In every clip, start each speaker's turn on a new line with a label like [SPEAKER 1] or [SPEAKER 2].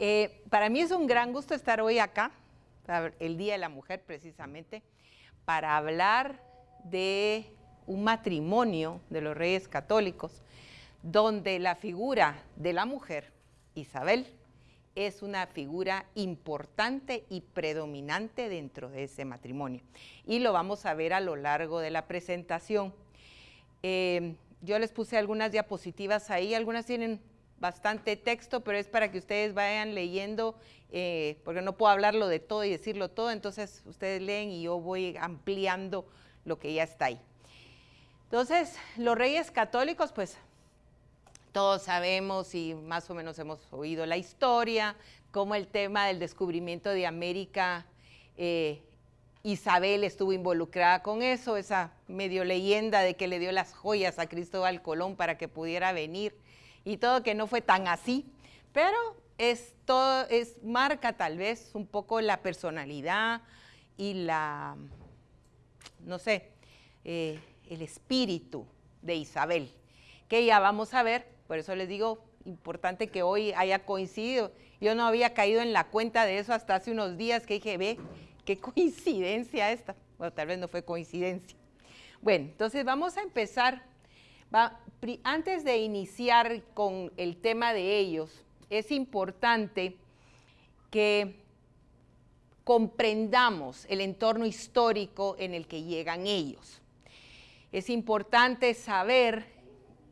[SPEAKER 1] Eh, para mí es un gran gusto estar hoy acá, el Día de la Mujer precisamente, para hablar de un matrimonio de los reyes católicos, donde la figura de la mujer, Isabel, es una figura importante y predominante dentro de ese matrimonio. Y lo vamos a ver a lo largo de la presentación. Eh, yo les puse algunas diapositivas ahí, algunas tienen bastante texto, pero es para que ustedes vayan leyendo, eh, porque no puedo hablarlo de todo y decirlo todo, entonces ustedes leen y yo voy ampliando lo que ya está ahí. Entonces, los reyes católicos, pues todos sabemos y más o menos hemos oído la historia, cómo el tema del descubrimiento de América, eh, Isabel estuvo involucrada con eso, esa medio leyenda de que le dio las joyas a Cristóbal Colón para que pudiera venir y todo que no fue tan así, pero esto es, marca tal vez un poco la personalidad y la, no sé, eh, el espíritu de Isabel, que ya vamos a ver, por eso les digo, importante que hoy haya coincidido. Yo no había caído en la cuenta de eso hasta hace unos días que dije, ve, qué coincidencia esta. Bueno, tal vez no fue coincidencia. Bueno, entonces vamos a empezar antes de iniciar con el tema de ellos, es importante que comprendamos el entorno histórico en el que llegan ellos. Es importante saber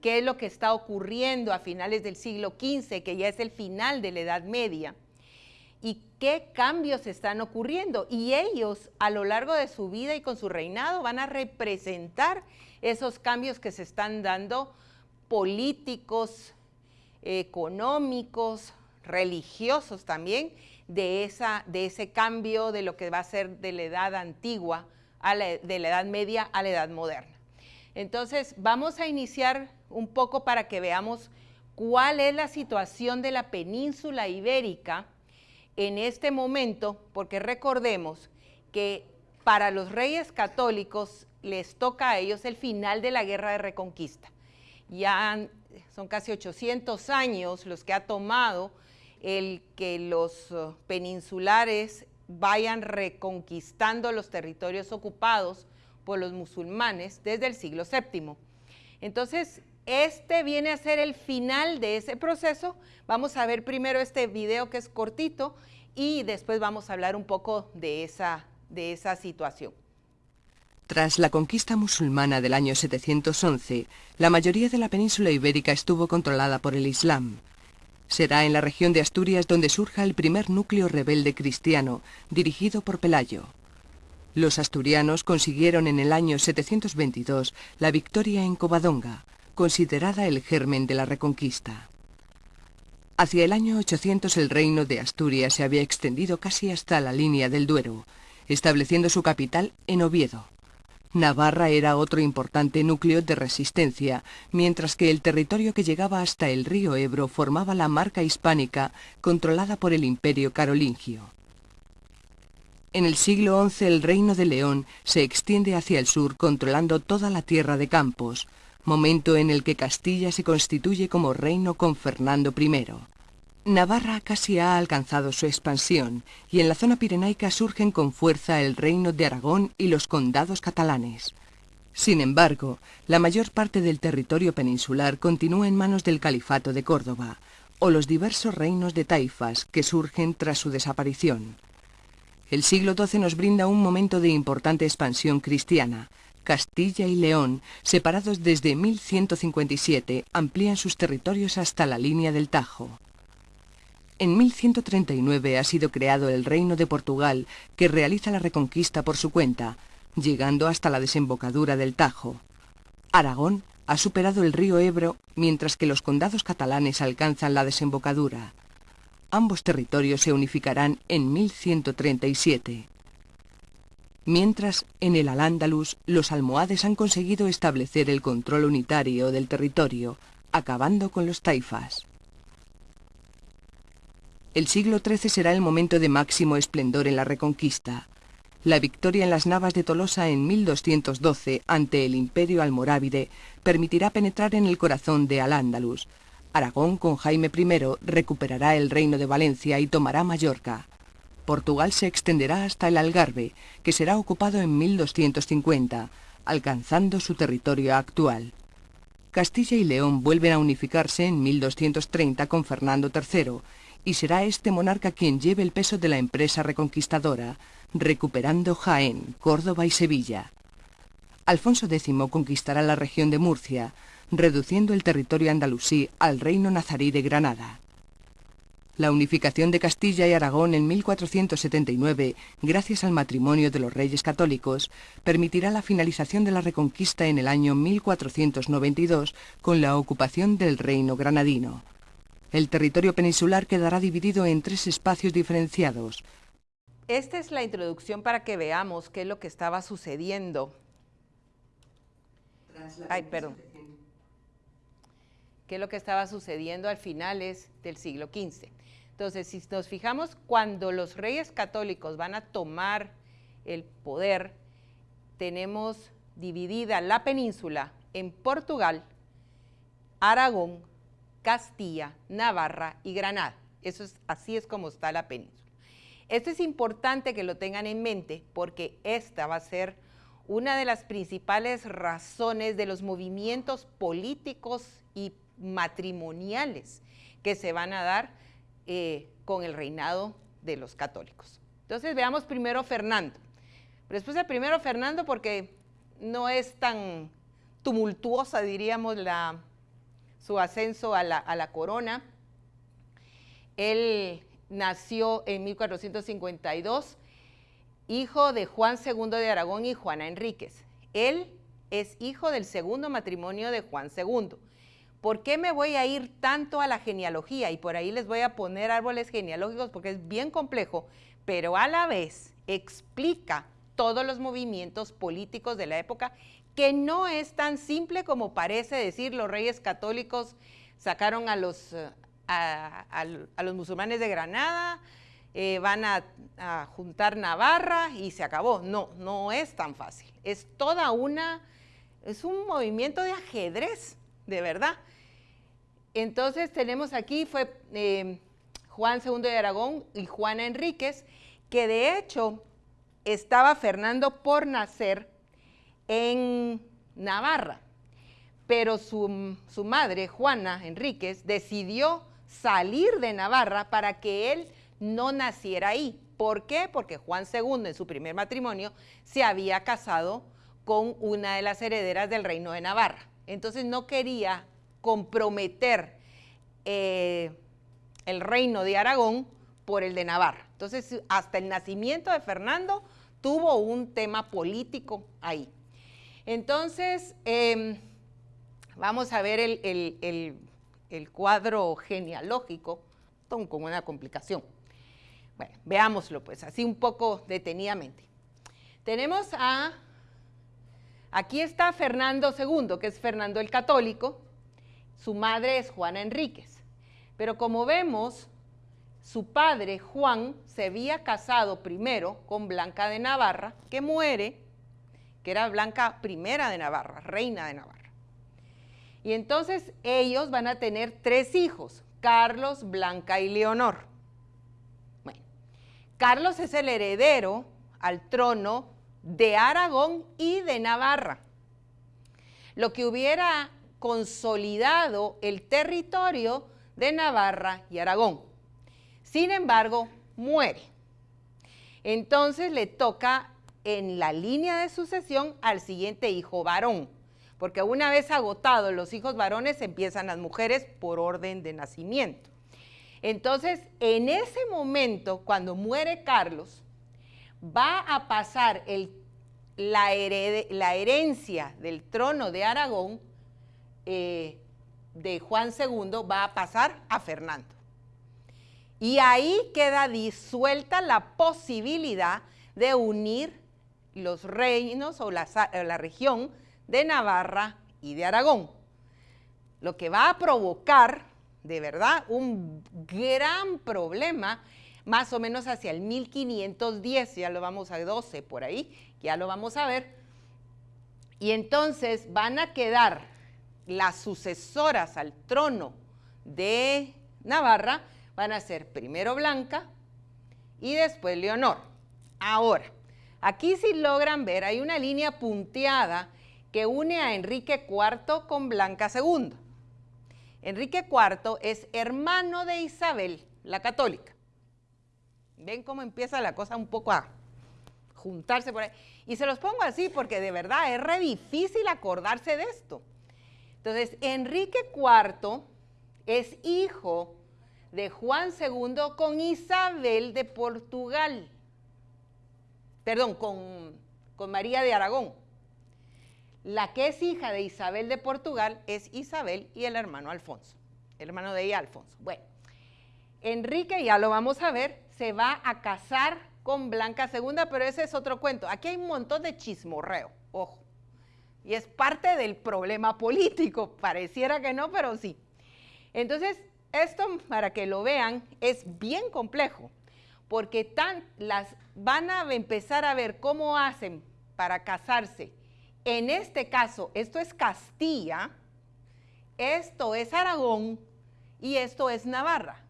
[SPEAKER 1] qué es lo que está ocurriendo a finales del siglo XV, que ya es el final de la Edad Media, y qué cambios están ocurriendo. Y ellos, a lo largo de su vida y con su reinado, van a representar esos cambios que se están dando políticos, económicos, religiosos también, de, esa, de ese cambio de lo que va a ser de la edad antigua, a de la edad media a la edad moderna. Entonces, vamos a iniciar un poco para que veamos cuál es la situación de la península ibérica en este momento, porque recordemos que para los reyes católicos les toca a ellos el final de la guerra de reconquista. Ya son casi 800 años los que ha tomado el que los uh, peninsulares vayan reconquistando los territorios ocupados por los musulmanes desde el siglo VII. Entonces, este viene a ser el final de ese proceso. Vamos a ver primero este video que es cortito y después vamos a hablar un poco de esa, de esa situación.
[SPEAKER 2] Tras la conquista musulmana del año 711, la mayoría de la península ibérica estuvo controlada por el Islam. Será en la región de Asturias donde surja el primer núcleo rebelde cristiano, dirigido por Pelayo. Los asturianos consiguieron en el año 722 la victoria en Covadonga, considerada el germen de la reconquista. Hacia el año 800 el reino de Asturias se había extendido casi hasta la línea del Duero, estableciendo su capital en Oviedo. Navarra era otro importante núcleo de resistencia, mientras que el territorio que llegaba hasta el río Ebro formaba la marca hispánica controlada por el imperio carolingio. En el siglo XI el reino de León se extiende hacia el sur controlando toda la tierra de Campos, momento en el que Castilla se constituye como reino con Fernando I. Navarra casi ha alcanzado su expansión y en la zona pirenaica surgen con fuerza el reino de Aragón y los condados catalanes. Sin embargo, la mayor parte del territorio peninsular continúa en manos del Califato de Córdoba, o los diversos reinos de taifas que surgen tras su desaparición. El siglo XII nos brinda un momento de importante expansión cristiana. Castilla y León, separados desde 1157, amplían sus territorios hasta la línea del Tajo. En 1139 ha sido creado el Reino de Portugal, que realiza la reconquista por su cuenta, llegando hasta la desembocadura del Tajo. Aragón ha superado el río Ebro, mientras que los condados catalanes alcanzan la desembocadura. Ambos territorios se unificarán en 1137. Mientras, en el Al-Ándalus, los almohades han conseguido establecer el control unitario del territorio, acabando con los taifas. El siglo XIII será el momento de máximo esplendor en la Reconquista. La victoria en las Navas de Tolosa en 1212 ante el Imperio almorávide permitirá penetrar en el corazón de Al-Ándalus. Aragón, con Jaime I, recuperará el reino de Valencia y tomará Mallorca. Portugal se extenderá hasta el Algarve, que será ocupado en 1250, alcanzando su territorio actual. Castilla y León vuelven a unificarse en 1230 con Fernando III, y será este monarca quien lleve el peso de la empresa reconquistadora, recuperando Jaén, Córdoba y Sevilla. Alfonso X conquistará la región de Murcia, reduciendo el territorio andalusí al reino nazarí de Granada. La unificación de Castilla y Aragón en 1479, gracias al matrimonio de los reyes católicos, permitirá la finalización de la reconquista en el año 1492 con la ocupación del reino granadino. El territorio peninsular quedará dividido en tres espacios diferenciados.
[SPEAKER 1] Esta es la introducción para que veamos qué es lo que estaba sucediendo. Ay, perdón qué es lo que estaba sucediendo al finales del siglo XV. Entonces, si nos fijamos, cuando los reyes católicos van a tomar el poder, tenemos dividida la península en Portugal, Aragón, Castilla, Navarra y Granada. Eso es, así es como está la península. Esto es importante que lo tengan en mente porque esta va a ser una de las principales razones de los movimientos políticos y matrimoniales que se van a dar eh, con el reinado de los católicos. Entonces veamos primero Fernando. Pero después el primero Fernando porque no es tan tumultuosa, diríamos, la, su ascenso a la, a la corona. Él nació en 1452, hijo de Juan II de Aragón y Juana Enríquez. Él es hijo del segundo matrimonio de Juan II. ¿Por qué me voy a ir tanto a la genealogía? Y por ahí les voy a poner árboles genealógicos porque es bien complejo, pero a la vez explica todos los movimientos políticos de la época, que no es tan simple como parece decir los reyes católicos sacaron a los, eh, a, los musulmanes de Granada, eh, van a, a, juntar Navarra y se acabó. No, no es tan fácil. Es toda una, es un movimiento de ajedrez, de verdad. Entonces tenemos aquí fue eh, Juan II de Aragón y Juana Enríquez, que de hecho estaba Fernando por nacer en Navarra, pero su, su madre, Juana Enríquez, decidió salir de Navarra para que él no naciera ahí. ¿Por qué? Porque Juan II en su primer matrimonio se había casado con una de las herederas del reino de Navarra. Entonces no quería comprometer eh, el reino de Aragón por el de Navarra. Entonces, hasta el nacimiento de Fernando tuvo un tema político ahí. Entonces, em, vamos a ver el, el, cuadro genealógico con una complicación. Bueno, veámoslo pues, así un poco detenidamente. Tenemos a, aquí está Fernando II, que es Fernando el Católico, su madre es Juana Enríquez. Pero como vemos, su padre, Juan, se había casado primero con Blanca de Navarra, que muere, que era Blanca I de Navarra, reina de Navarra. Y entonces ellos van a tener tres hijos, Carlos, Blanca y Leonor. Bueno, Carlos es el heredero al trono de Aragón y de Navarra. Lo que hubiera consolidado el territorio de Navarra y Aragón. Sin embargo, muere. Entonces le toca en la línea de sucesión al siguiente hijo varón, porque una vez agotados los hijos varones empiezan las mujeres por orden de nacimiento. Entonces, en ese momento, cuando muere Carlos, va a pasar la, herencia del trono de Aragón eh, de Juan II va a pasar a Fernando. Y ahí queda disuelta la posibilidad de unir los reinos o la, la región de Navarra y de Aragón. Lo que va a provocar, de verdad, un gran problema más o menos hacia el 1510, ya lo vamos a 12 por ahí, ya lo vamos a ver. Y entonces van a quedar las sucesoras al trono de Navarra van a ser primero Blanca y después Leonor. Ahora, aquí si logran ver, hay una línea punteada que une a Enrique IV con Blanca II. Enrique IV es hermano de Isabel, la católica. ¿Ven cómo empieza la cosa un poco a juntarse por ahí? Y se los pongo así porque de verdad es re difícil acordarse de esto. Entonces, Enrique IV es hijo de Juan II con Isabel de Portugal. Perdón, con, María de Aragón. La que es hija de Isabel de Portugal es Isabel y el hermano Alfonso, el hermano de ella Alfonso. Bueno, Enrique, ya lo vamos a ver, se va a casar con Blanca II, pero ese es otro cuento. Aquí hay un montón de chismorreo, ojo. Y es parte del problema político, pareciera que no, pero sí. Entonces, esto, para que lo vean, es bien complejo, porque tan, las, van a empezar a ver cómo hacen para casarse. En este caso, esto es Castilla, esto es Aragón y esto es Navarra.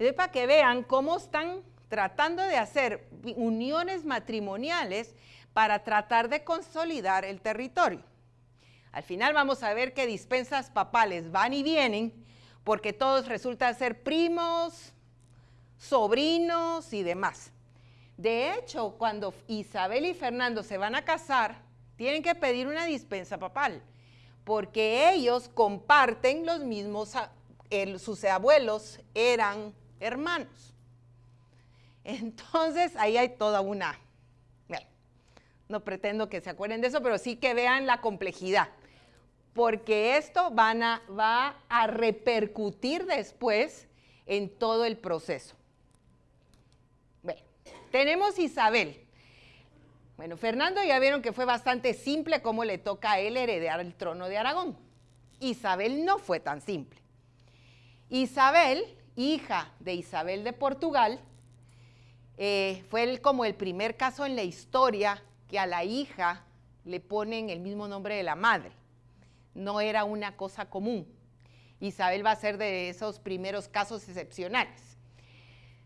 [SPEAKER 1] Es para que vean cómo están tratando de hacer uniones matrimoniales para tratar de consolidar el territorio. Al final vamos a ver que dispensas papales van y vienen porque todos resultan ser primos, sobrinos y demás. De hecho, cuando Isabel y Fernando se van a casar, tienen que pedir una dispensa papal, porque ellos comparten los mismos, sus abuelos eran hermanos. Entonces, ahí hay toda una... no pretendo que se acuerden de eso, pero sí que vean la complejidad, porque esto van a, va a repercutir después en todo el proceso. Bueno, tenemos Isabel. Bueno, Fernando ya vieron que fue bastante simple cómo le toca a él heredar el trono de Aragón. Isabel no fue tan simple. Isabel, hija de Isabel de Portugal, eh, fue como el primer caso en la historia que a la hija le ponen el mismo nombre de la madre. No era una cosa común. Isabel va a ser de esos primeros casos excepcionales.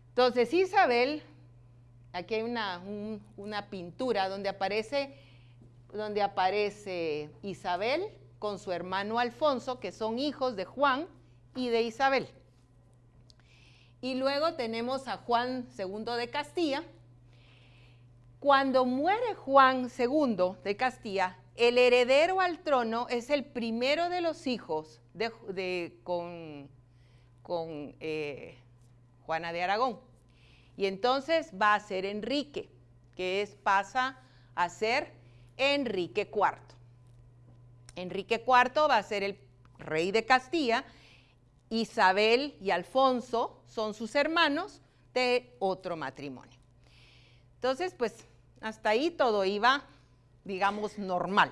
[SPEAKER 1] Entonces, Isabel, aquí hay una, pintura donde aparece, donde aparece Isabel con su hermano Alfonso, que son hijos de Juan y de Isabel. Y luego tenemos a Juan II de Castilla. Cuando muere Juan II de Castilla, el heredero al trono es el primero de los hijos de, con, con eh, Juana de Aragón. Y entonces va a ser Enrique, que es, pasa a ser Enrique IV. Enrique IV va a ser el rey de Castilla Isabel y Alfonso son sus hermanos de otro matrimonio. Entonces, pues hasta ahí todo iba, digamos, normal.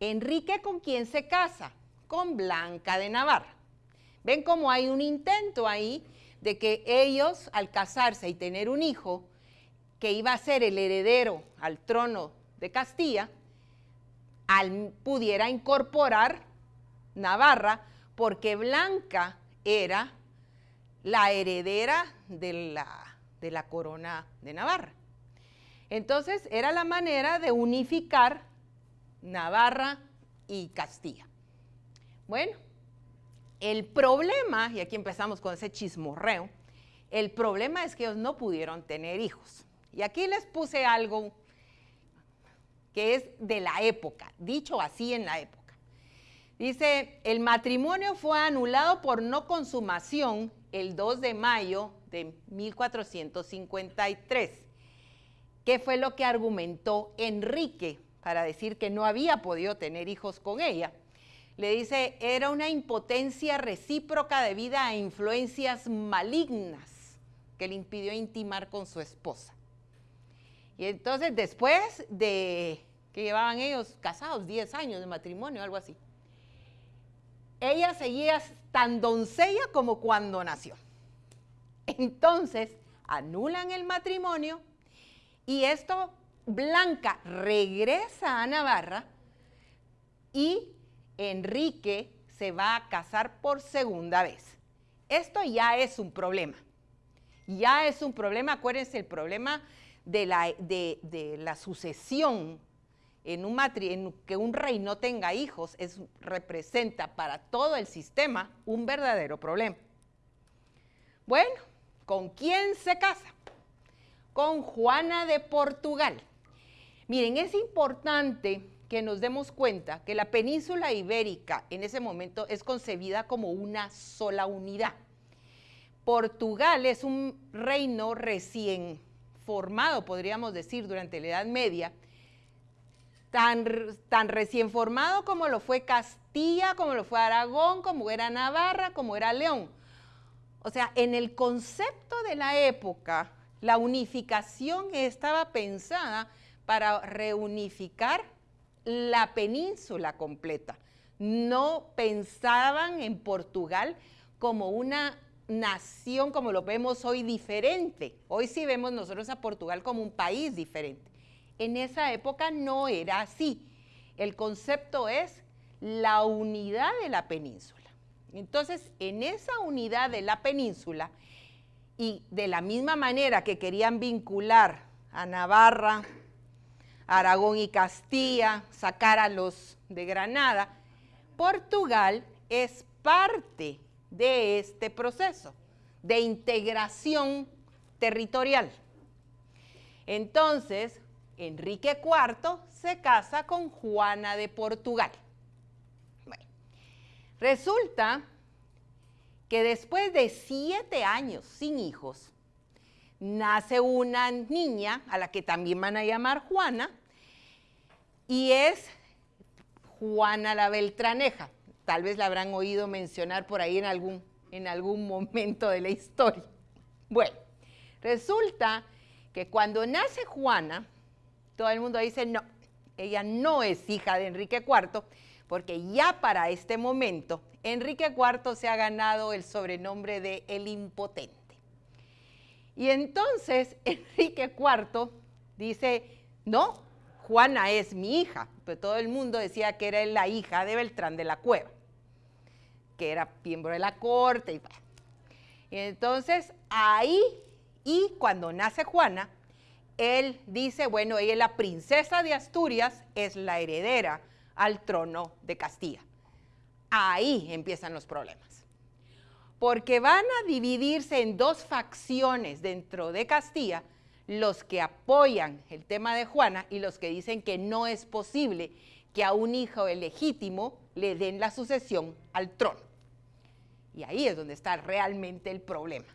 [SPEAKER 1] Enrique con quién se casa? Con Blanca de Navarra. Ven cómo hay un intento ahí de que ellos, al casarse y tener un hijo que iba a ser el heredero al trono de Castilla, pudiera incorporar Navarra, porque Blanca era la heredera de la, de la corona de Navarra. Entonces era la manera de unificar Navarra y Castilla. Bueno, el problema, y aquí empezamos con ese chismorreo, el problema es que ellos no pudieron tener hijos. Y aquí les puse algo que es de la época, dicho así en la época. Dice, el matrimonio fue anulado por no consumación el 2 de mayo de 1453. ¿Qué fue lo que argumentó Enrique para decir que no había podido tener hijos con ella? Le dice, era una impotencia recíproca debido a influencias malignas que le impidió intimar con su esposa. Y entonces después de que llevaban ellos casados 10 años de matrimonio, algo así, ella seguía tan doncella como cuando nació. Entonces, anulan el matrimonio y esto, Blanca regresa a Navarra y Enrique se va a casar por segunda vez. Esto ya es un problema. Ya es un problema, acuérdense, el problema de la, de, la sucesión en, un que un rey no tenga hijos es, representa para todo el sistema un verdadero problema. Bueno, ¿con quién se casa? Con Juana de Portugal. Miren, es importante que nos demos cuenta que la península ibérica en ese momento es concebida como una sola unidad. Portugal es un reino recién formado, podríamos decir, durante la Edad Media, tan, tan recién formado como lo fue Castilla, como lo fue Aragón, como era Navarra, como era León. O sea, en el concepto de la época, la unificación estaba pensada para reunificar la península completa. No pensaban en Portugal como una nación como lo vemos hoy diferente. Hoy sí vemos nosotros a Portugal como un país diferente. En esa época no era así. El concepto es la unidad de la península. Entonces, en esa unidad de la península, y de la misma manera que querían vincular a Navarra, Aragón y Castilla, sacar a los de Granada, Portugal es parte de este proceso de integración territorial. Entonces, Enrique IV se casa con Juana de Portugal. Resulta que después de siete años sin hijos, nace una niña a la que también van a llamar Juana, y es Juana la Beltraneja tal vez la habrán oído mencionar por ahí en algún, en algún momento de la historia. Bueno, resulta que cuando nace Juana, todo el mundo dice, no, ella no es hija de Enrique IV, porque ya para este momento Enrique IV se ha ganado el sobrenombre de el impotente. Y entonces Enrique IV dice, no, Juana es mi hija, pero todo el mundo decía que era la hija de Beltrán de la Cueva, que era miembro de la corte. Y, entonces ahí, y cuando nace Juana, él dice, bueno, ella es la princesa de Asturias, es la heredera al trono de Castilla. Ahí empiezan los problemas. Porque van a dividirse en dos facciones dentro de Castilla los que apoyan el tema de Juana y los que dicen que no es posible que a un hijo legítimo le den la sucesión al trono. Y ahí es donde está realmente el problema.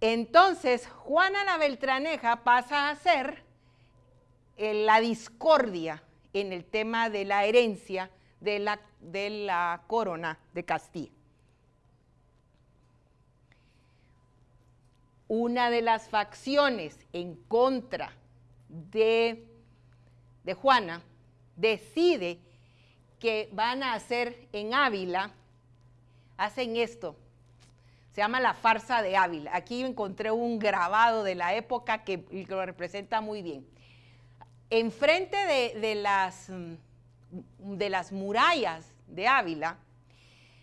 [SPEAKER 1] Entonces, Juana la Beltraneja pasa a ser eh, la discordia en el tema de la herencia de la, de la corona de Castilla. una de las facciones en contra de, de Juana decide que van a hacer en Ávila, hacen esto, se llama la farsa de Ávila. Aquí encontré un grabado de la época que lo representa muy bien. Enfrente de, de, las, de las murallas de Ávila,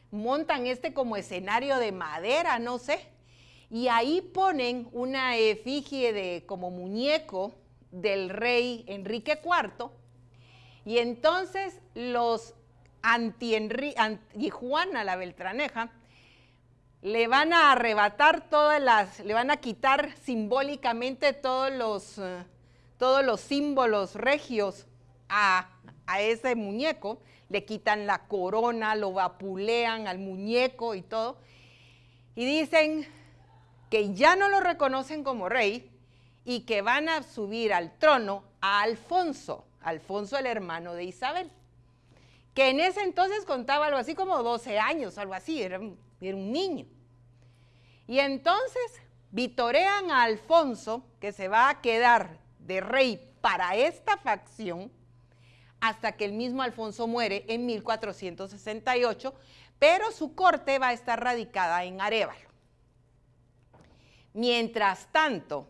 [SPEAKER 1] montan este como escenario de madera, no sé, y ahí ponen una efigie de como muñeco del rey Enrique IV, y entonces los anti, anti Juana la Beltraneja le van a arrebatar todas las, le van a quitar simbólicamente todos los, eh, todos los símbolos regios a, a ese muñeco, le quitan la corona, lo vapulean al muñeco y todo, y dicen, que ya no lo reconocen como rey y que van a subir al trono a Alfonso, Alfonso el hermano de Isabel, que en ese entonces contaba algo así como 12 años, algo así, era, un niño. Y entonces vitorean a Alfonso, que se va a quedar de rey para esta facción, hasta que el mismo Alfonso muere en 1468, pero su corte va a estar radicada en Arevalo. Mientras tanto,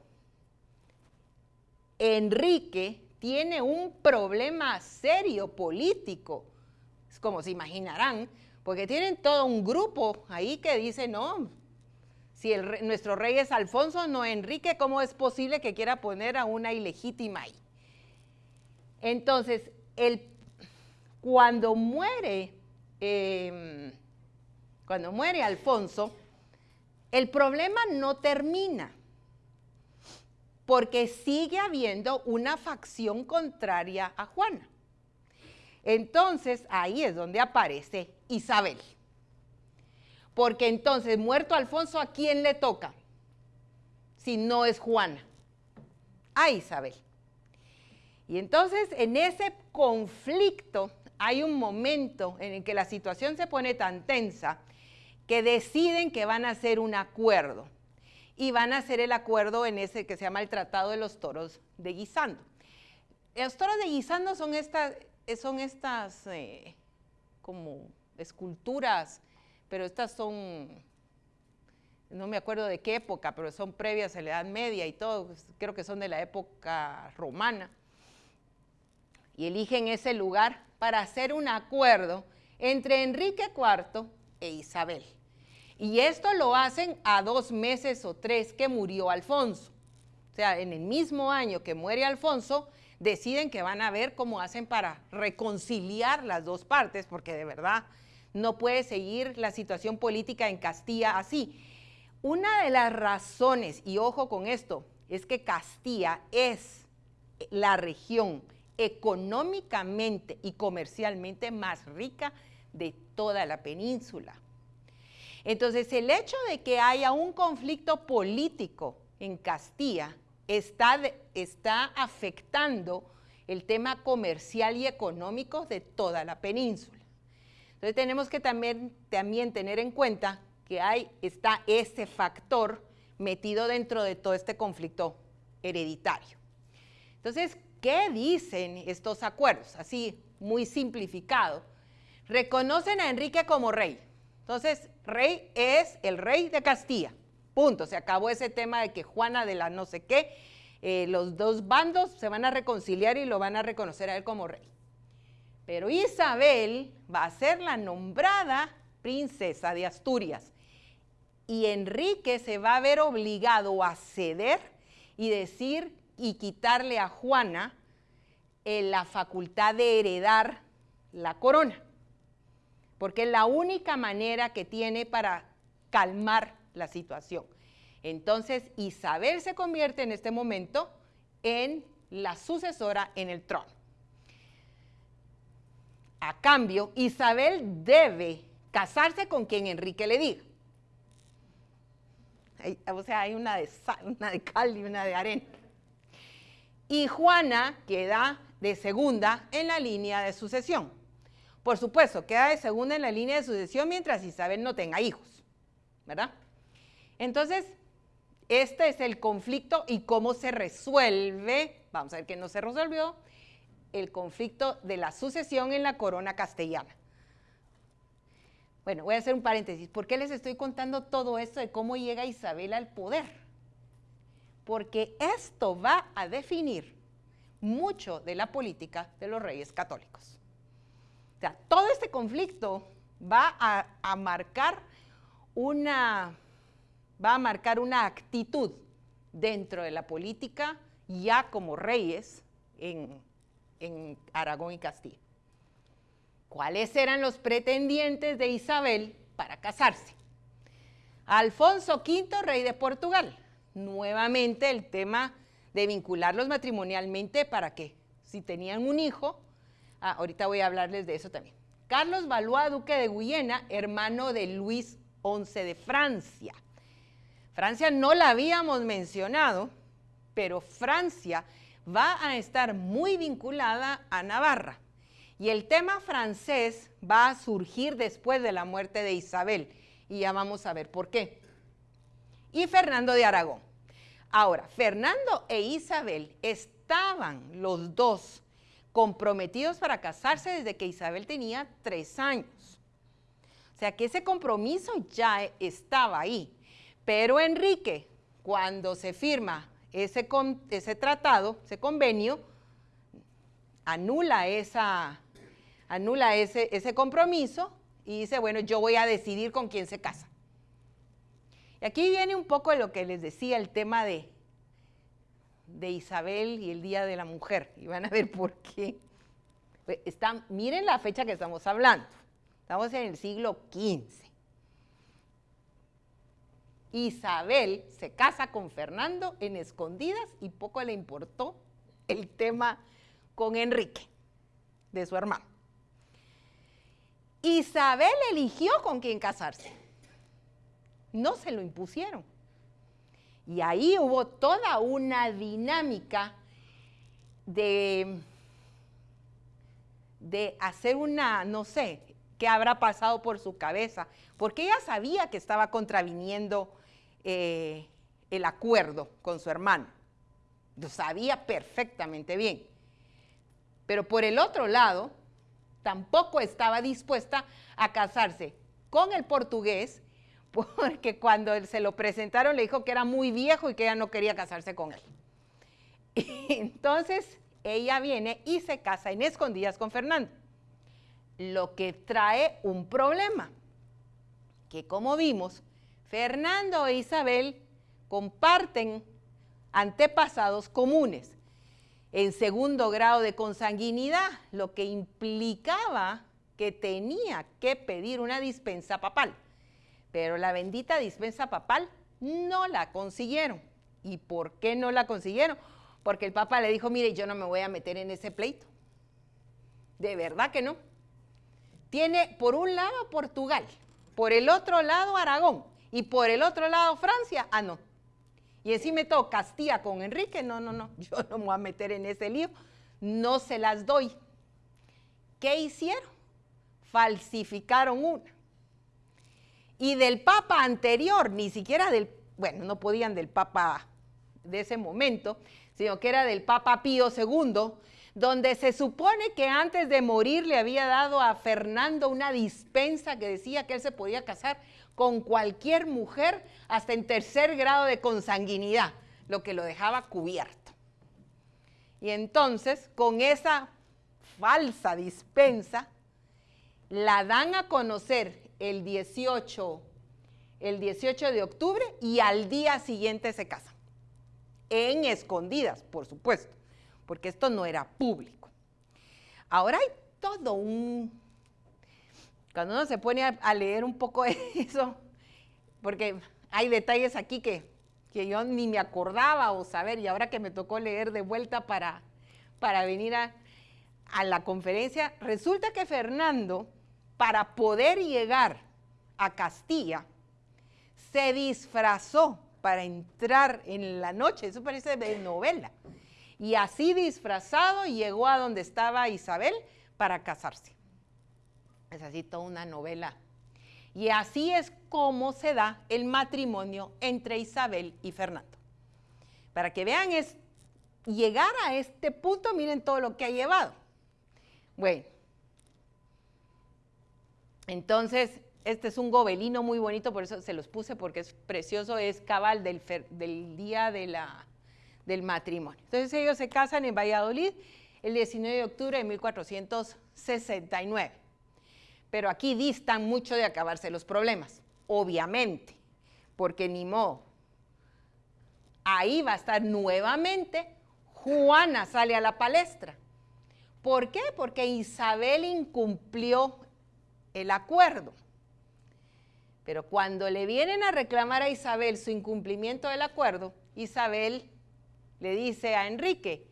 [SPEAKER 1] Enrique tiene un problema serio político como se imaginarán, porque tienen todo un grupo ahí que dice, no, si nuestro rey es Alfonso, no Enrique, ¿cómo es posible que quiera poner a una ilegítima ahí? Entonces, cuando muere, em, cuando muere Alfonso, el problema no termina, porque sigue habiendo una facción contraria a Juana. Entonces, ahí es donde aparece Isabel. Porque entonces, muerto Alfonso, ¿a quién le toca? Si no es Juana. A Isabel. Y entonces, en ese conflicto, hay un momento en el que la situación se pone tan tensa que deciden que van a hacer un acuerdo. Y van a hacer el acuerdo en ese que se llama el Tratado de los Toros de Guisando. Los toros de Guisando son estas, son estas eh, como esculturas pero estas son, no me acuerdo de qué época, pero son previas a la Edad Media y todo, pues, creo que son de la época romana. Y eligen ese lugar para hacer un acuerdo entre Enrique IV e Isabel. Y esto lo hacen a dos meses o tres que murió Alfonso. O sea, en el mismo año que muere Alfonso, deciden que van a ver cómo hacen para reconciliar las dos partes, porque de verdad no puede seguir la situación política en Castilla así. Una de las razones, y ojo con esto, es que Castilla es la región económicamente y comercialmente más rica de toda la península. Entonces, el hecho de que haya un conflicto político en Castilla está, está afectando el tema comercial y económico de toda la península. Entonces tenemos que también, tener en cuenta que hay, está ese factor metido dentro de todo este conflicto hereditario. Entonces, ¿qué dicen estos acuerdos? Así, muy simplificado. Reconocen a Enrique como rey. Entonces, rey es el rey de Castilla. Punto. Se acabó ese tema de que Juana de la no sé qué, eh, los dos bandos se van a reconciliar y lo van a reconocer a él como rey. Pero Isabel va a ser la nombrada princesa de Asturias. Y Enrique se va a ver obligado a ceder y decir y quitarle a Juana eh, la facultad de heredar la corona. Porque es la única manera que tiene para calmar la situación. Entonces Isabel se convierte en este momento en la sucesora en el trono. A cambio, Isabel debe casarse con quien Enrique le diga. o sea, hay una de, una de cal y una de arena. Y Juana queda de segunda en la línea de sucesión. Por supuesto, queda de segunda en la línea de sucesión mientras Isabel no tenga hijos, ¿verdad? Entonces, este es el conflicto y cómo se resuelve. Vamos a ver que no se resolvió el conflicto de la sucesión en la corona castellana. Bueno, voy a hacer un paréntesis. ¿Por qué les estoy contando todo esto de cómo llega Isabel al poder? Porque esto va a definir mucho de la política de los reyes católicos. O sea, todo este conflicto va a, marcar una va a marcar una actitud dentro de la política ya como reyes en, en Aragón y Castilla. ¿Cuáles eran los pretendientes de Isabel para casarse? Alfonso V, rey de Portugal. Nuevamente el tema de vincularlos matrimonialmente para que si tenían un hijo, ah, ahorita voy a hablarles de eso también. Carlos Valois, duque de Guyena, hermano de Luis XI de Francia. Francia no la habíamos mencionado, pero Francia va a estar muy vinculada a Navarra. Y el tema francés va a surgir después de la muerte de Isabel. Y ya vamos a ver por qué. Y Fernando de Aragón. Ahora, Fernando e Isabel estaban los dos comprometidos para casarse desde que Isabel tenía tres años. O sea que ese compromiso ya estaba ahí. Pero Enrique, cuando se firma ese, ese tratado, ese convenio, anula esa, anula ese, ese compromiso y dice, bueno, yo voy a decidir con quién se casa. Y aquí viene un poco lo que les decía, el tema de, de Isabel y el Día de la Mujer. Y van a ver por qué. Pues, están, miren la fecha que estamos hablando. Estamos en el siglo XV. Isabel se casa con Fernando en escondidas y poco le importó el tema con Enrique, de su hermano. Isabel eligió con quién casarse. No se lo impusieron. Y ahí hubo toda una dinámica de, de hacer una, no sé, qué habrá pasado por su cabeza, porque ella sabía que estaba contraviniendo eh, el acuerdo con su hermano. Lo sabía perfectamente bien. Pero por el otro lado, tampoco estaba dispuesta a casarse con el portugués, porque cuando se lo presentaron le dijo que era muy viejo y que ella no quería casarse con él. entonces ella viene y se casa en escondidas con Fernando, lo que trae un problema, que como vimos, Fernando e Isabel comparten antepasados comunes en segundo grado de consanguinidad, lo que implicaba que tenía que pedir una dispensa papal. Pero la bendita dispensa papal no la consiguieron. ¿Y por qué no la consiguieron? Porque el Papa le dijo, mire, yo no me voy a meter en ese pleito. De verdad que no. Tiene por un lado Portugal, por el otro lado Aragón y por el otro lado Francia. Ah, no. Y encima todo Castilla con Enrique. No, no, no. Yo no me voy a meter en ese lío. No se las doy. ¿Qué hicieron? Falsificaron una y del papa anterior, ni siquiera del, bueno, no podían del papa de ese momento, sino que era del papa Pío II, donde se supone que antes de morir le había dado a Fernando una dispensa que decía que él se podía casar con cualquier mujer hasta en tercer grado de consanguinidad, lo que lo dejaba cubierto. Y entonces, con esa falsa dispensa, la dan a conocer el 18, el 18 de octubre y al día siguiente se casan. En escondidas, por supuesto, porque esto no era público. Ahora hay todo un... Cuando uno se pone a, leer un poco eso, porque hay detalles aquí que, que yo ni me acordaba o saber, y ahora que me tocó leer de vuelta para, para venir a, a la conferencia, resulta que Fernando para poder llegar a Castilla, se disfrazó para entrar en la noche, eso parece de novela. Y así disfrazado llegó a donde estaba Isabel para casarse. Es así toda una novela. Y así es como se da el matrimonio entre Isabel y Fernando. Para que vean, es llegar a este punto, miren todo lo que ha llevado. Bueno, entonces, este es un gobelino muy bonito, por eso se los puse, porque es precioso, es cabal del, día de la, del matrimonio. Entonces ellos se casan en Valladolid el 19 de octubre de 1469. Pero aquí distan mucho de acabarse los problemas, obviamente, porque ni modo. Ahí va a estar nuevamente, Juana sale a la palestra. ¿Por qué? Porque Isabel incumplió el acuerdo. Pero cuando le vienen a reclamar a Isabel su incumplimiento del acuerdo, Isabel le dice a Enrique,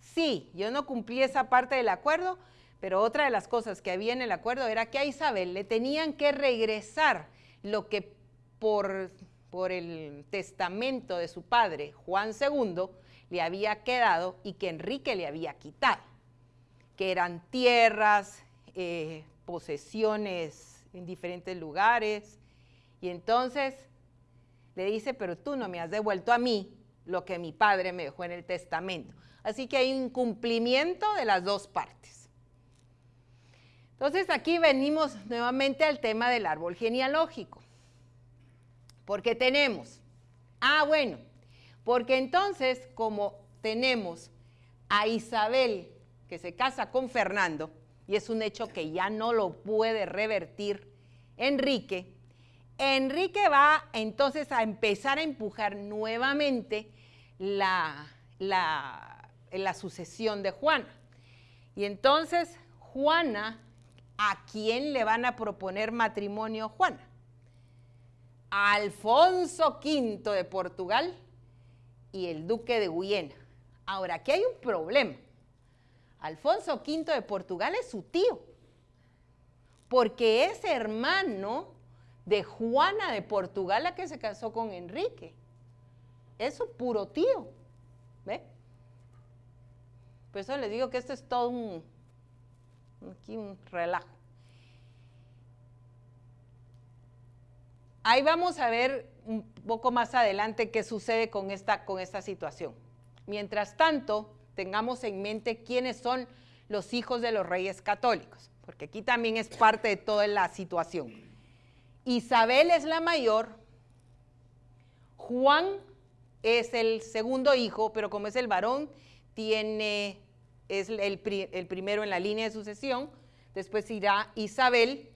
[SPEAKER 1] sí, yo no cumplí esa parte del acuerdo, pero otra de las cosas que había en el acuerdo era que a Isabel le tenían que regresar lo que por, por el testamento de su padre, Juan II, le había quedado y que Enrique le había quitado, que eran tierras, eh, posesiones en diferentes lugares. Y entonces le dice, pero tú no me has devuelto a mí lo que mi padre me dejó en el testamento. Así que hay un cumplimiento de las dos partes. Entonces aquí venimos nuevamente al tema del árbol genealógico. Porque tenemos, ah bueno, porque entonces como tenemos a Isabel que se casa con Fernando, y es un hecho que ya no lo puede revertir Enrique, Enrique va entonces a empezar a empujar nuevamente la, la, la sucesión de Juana. Y entonces Juana, ¿a quién le van a proponer matrimonio Juana? Alfonso V de Portugal y el duque de Guyena. Ahora, aquí hay un problema. Alfonso V de Portugal es su tío, porque es hermano de Juana de Portugal la que se casó con Enrique. Es su puro tío. ¿Ve? Por eso les digo que esto es todo un, aquí un relajo. Ahí vamos a ver un poco más adelante qué sucede con esta, con esta situación. Mientras tanto, tengamos en mente quiénes son los hijos de los reyes católicos, porque aquí también es parte de toda la situación. Isabel es la mayor, Juan es el segundo hijo, pero como es el varón, tiene, es el, el primero en la línea de sucesión, después irá Isabel,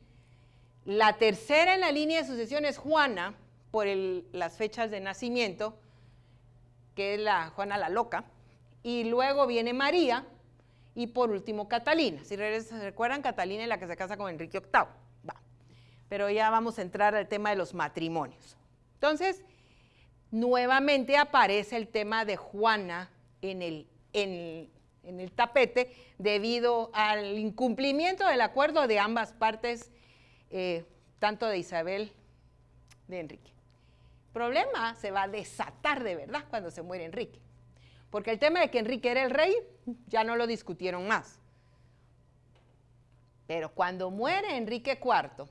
[SPEAKER 1] la tercera en la línea de sucesión es Juana, por las fechas de nacimiento, que es la Juana la Loca, y luego viene María, y por último Catalina. Si recuerdan, Catalina es la que se casa con Enrique VIII. Va. Pero ya vamos a entrar al tema de los matrimonios. Entonces, nuevamente aparece el tema de Juana en el, en, el tapete debido al incumplimiento del acuerdo de ambas partes, eh, tanto de Isabel de Enrique problema se va a desatar de verdad cuando se muere Enrique. Porque el tema de que Enrique era el rey, ya no lo discutieron más. Pero cuando muere Enrique IV,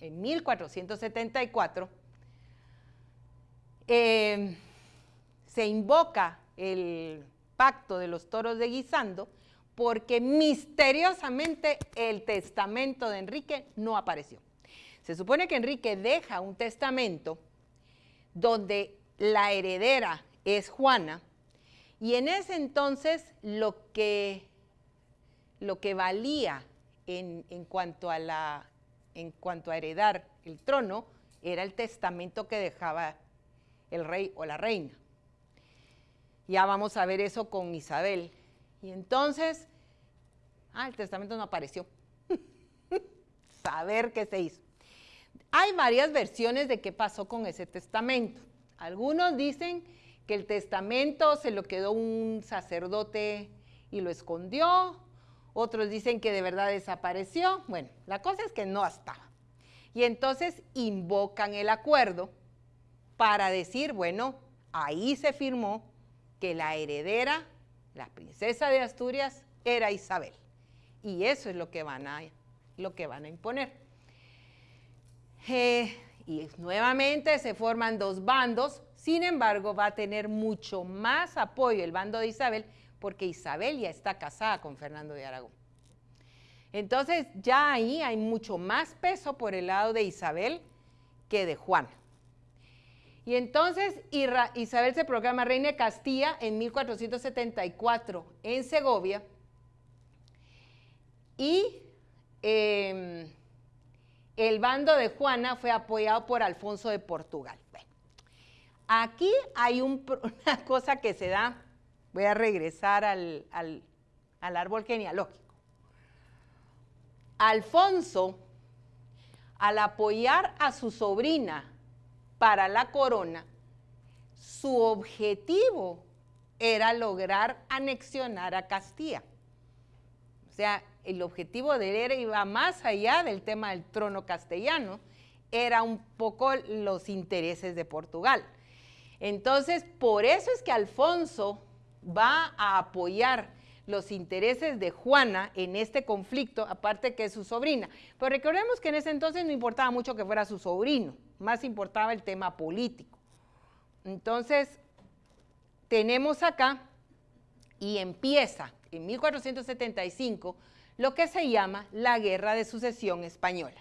[SPEAKER 1] en 1474, em, se invoca el pacto de los toros de Guisando porque misteriosamente el testamento de Enrique no apareció. Se supone que Enrique deja un testamento donde la heredera es Juana, y en ese entonces lo que, lo que valía en, cuanto a la, en cuanto a heredar el trono era el testamento que dejaba el rey o la reina. Ya vamos a ver eso con Isabel. Y entonces, ah, el testamento no apareció. Saber qué se hizo. Hay varias versiones de qué pasó con ese testamento. Algunos dicen que el testamento se lo quedó un sacerdote y lo escondió. Otros dicen que de verdad desapareció. Bueno, la cosa es que no estaba. Y entonces invocan el acuerdo para decir, bueno, ahí se firmó que la heredera, la princesa de Asturias, era Isabel. Y eso es lo que van a, lo que van a imponer. Eh, y nuevamente se forman dos bandos, sin embargo va a tener mucho más apoyo el bando de Isabel porque Isabel ya está casada con Fernando de Aragón. Entonces ya ahí hay mucho más peso por el lado de Isabel que de Juan. Y entonces Isabel se proclama reina de Castilla en 1474 en Segovia y em, el bando de Juana fue apoyado por Alfonso de Portugal. aquí hay una cosa que se da, voy a regresar al, al árbol genealógico. Alfonso, al apoyar a su sobrina para la corona, su objetivo era lograr anexionar a Castilla. O sea, el objetivo de él iba más allá del tema del trono castellano, era un poco los intereses de Portugal. Entonces, por eso es que Alfonso va a apoyar los intereses de Juana en este conflicto, aparte que es su sobrina. Pero recordemos que en ese entonces no importaba mucho que fuera su sobrino, más importaba el tema político. Entonces, tenemos acá, y empieza en 1475, lo que se llama la Guerra de Sucesión Española,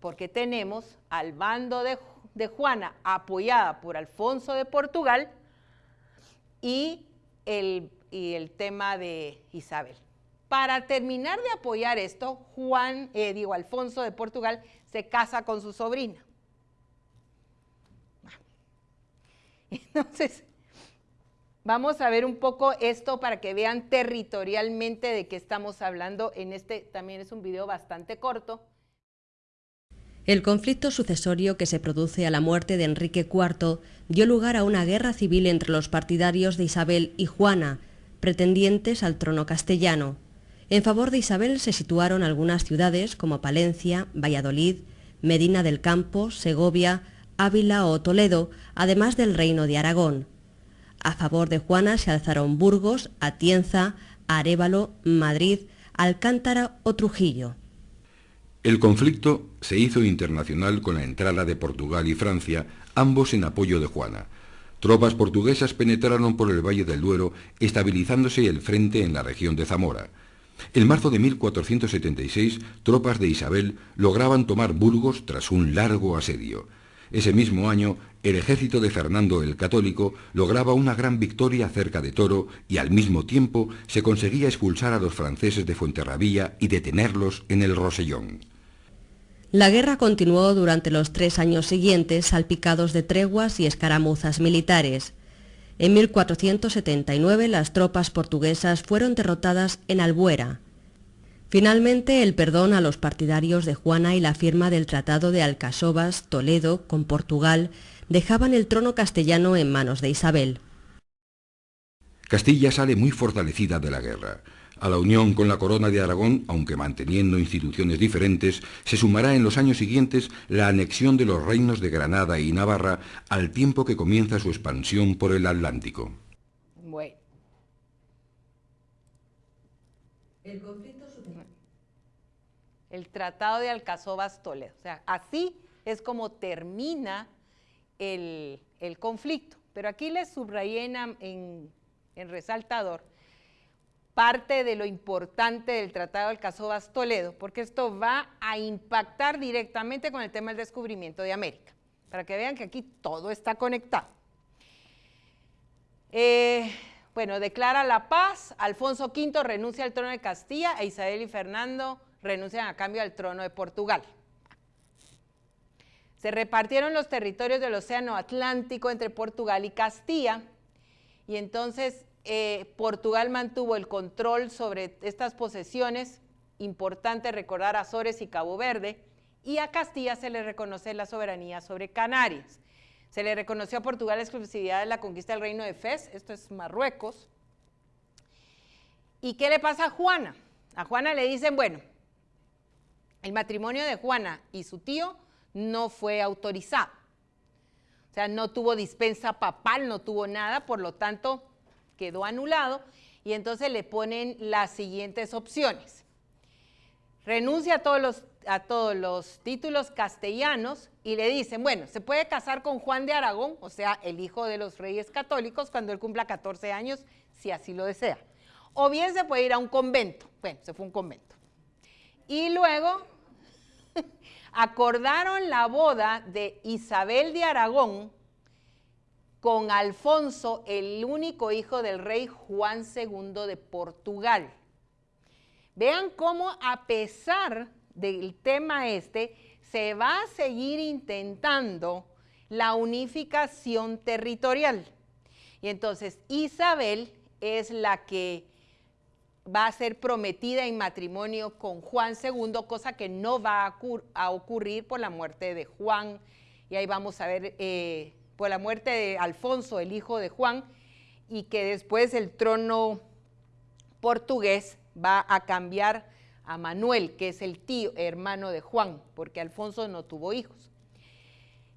[SPEAKER 1] porque tenemos al bando de, Juana apoyada por Alfonso de Portugal y el, y el tema de Isabel. Para terminar de apoyar esto, Juan, eh, Alfonso de Portugal se casa con su sobrina. Entonces, vamos a ver un poco esto para que vean territorialmente de qué estamos hablando. En este también es un video bastante corto.
[SPEAKER 3] El conflicto sucesorio que se produce a la muerte de Enrique IV dio lugar a una guerra civil entre los partidarios de Isabel y Juana, pretendientes al trono castellano. En favor de Isabel se situaron algunas ciudades como Palencia, Valladolid, Medina del Campo, Segovia, Ávila o Toledo, además del reino de Aragón. A favor de Juana se alzaron Burgos, Atienza, Arévalo, Madrid, Alcántara o Trujillo.
[SPEAKER 4] El conflicto se hizo internacional con la entrada de Portugal y Francia, ambos en apoyo de Juana. Tropas portuguesas penetraron por el Valle del Duero, estabilizándose el frente en la región de Zamora. En marzo de 1476, tropas de Isabel lograban tomar Burgos tras un largo asedio. Ese mismo año, el ejército de Fernando el Católico lograba una gran victoria cerca de Toro y al mismo tiempo se conseguía expulsar a los franceses de Fuenterrabía y detenerlos en el Rosellón.
[SPEAKER 3] La guerra continuó durante los tres años siguientes, salpicados de treguas y escaramuzas militares. En 1479 las tropas portuguesas fueron derrotadas en Albuera. Finalmente, el perdón a los partidarios de Juana y la firma del Tratado de Alcasovas, Toledo, con Portugal, dejaban el trono castellano en manos de Isabel.
[SPEAKER 4] Castilla sale muy fortalecida de la guerra. A la unión con la corona de Aragón, aunque manteniendo instituciones diferentes, se sumará en los años siguientes la anexión de los reinos de Granada y Navarra al tiempo que comienza su expansión por el Atlántico.
[SPEAKER 1] Bueno.
[SPEAKER 3] El conflicto
[SPEAKER 1] el Tratado de Alcazobas Toledo. O sea, así es como termina el, conflicto. Pero aquí les subrayé en, en, resaltador parte de lo importante del Tratado de Alcazobas Toledo, porque esto va a impactar directamente con el tema del descubrimiento de América, para que vean que aquí todo está conectado. Eh, bueno, declara la paz, Alfonso V renuncia al trono de Castilla e Isabel y Fernando renuncian a cambio al trono de Portugal. Se repartieron los territorios del Océano Atlántico entre Portugal y Castilla y entonces eh, Portugal mantuvo el control sobre estas posesiones, importante recordar Azores y Cabo Verde, y a Castilla se le reconoce la soberanía sobre Canarias. Se le reconoció a Portugal la exclusividad de la conquista del reino de Fez, esto es Marruecos. ¿Y qué le pasa a Juana? A Juana le dicen, bueno, el matrimonio de Juana y su tío no fue autorizado. O sea, no tuvo dispensa papal, no tuvo nada, por lo tanto quedó anulado y entonces le ponen las siguientes opciones. Renuncia a todos los, a todos los títulos castellanos y le dicen, bueno, se puede casar con Juan de Aragón, o sea, el hijo de los reyes católicos, cuando él cumpla 14 años, si así lo desea. O bien se puede ir a un convento. Bueno, se fue a un convento. Y luego acordaron la boda de Isabel de Aragón con Alfonso, el único hijo del rey Juan II de Portugal. Vean cómo a pesar del tema este, se va a seguir intentando la unificación territorial. Y entonces Isabel es la que va a ser prometida en matrimonio con Juan II, cosa que no va a, ocurrir por la muerte de Juan. Y ahí vamos a ver, eh, por la muerte de Alfonso, el hijo de Juan, y que después el trono portugués va a cambiar a Manuel, que es el tío, hermano de Juan, porque Alfonso no tuvo hijos.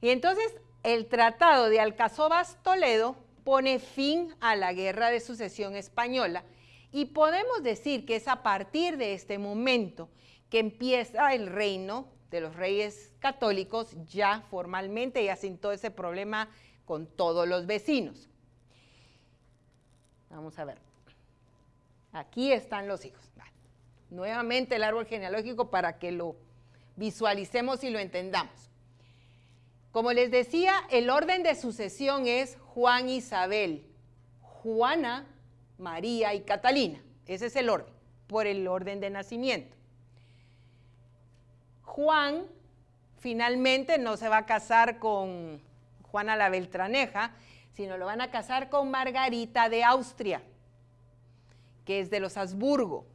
[SPEAKER 1] Y entonces el Tratado de Alcazobas Toledo pone fin a la Guerra de Sucesión Española y podemos decir que es a partir de este momento que empieza el reino de los reyes católicos ya formalmente, sin todo ese problema con todos los vecinos. Vamos a ver. Aquí están los hijos. Nuevamente el árbol genealógico para que lo visualicemos y lo entendamos. Como les decía, el orden de sucesión es Juan Isabel, Juana María y Catalina. Ese es el orden. por el orden de nacimiento. Juan finalmente no se va a casar con Juana la Beltraneja, sino lo van a casar con Margarita de Austria, que es de los Habsburgo.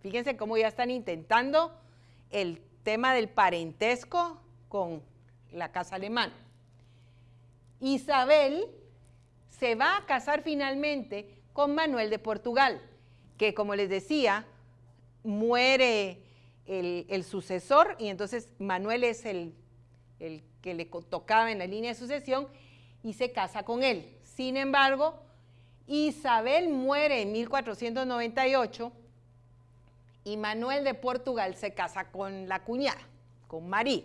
[SPEAKER 1] Fíjense cómo ya están intentando el tema del parentesco con la casa alemana. Isabel se va a casar finalmente con Manuel de Portugal, que como les decía, muere el, sucesor y entonces Manuel es el, el que le tocaba en la línea de sucesión y se casa con él. Sin embargo, Isabel muere en 1498 y Manuel de Portugal se casa con la cuñada, con María.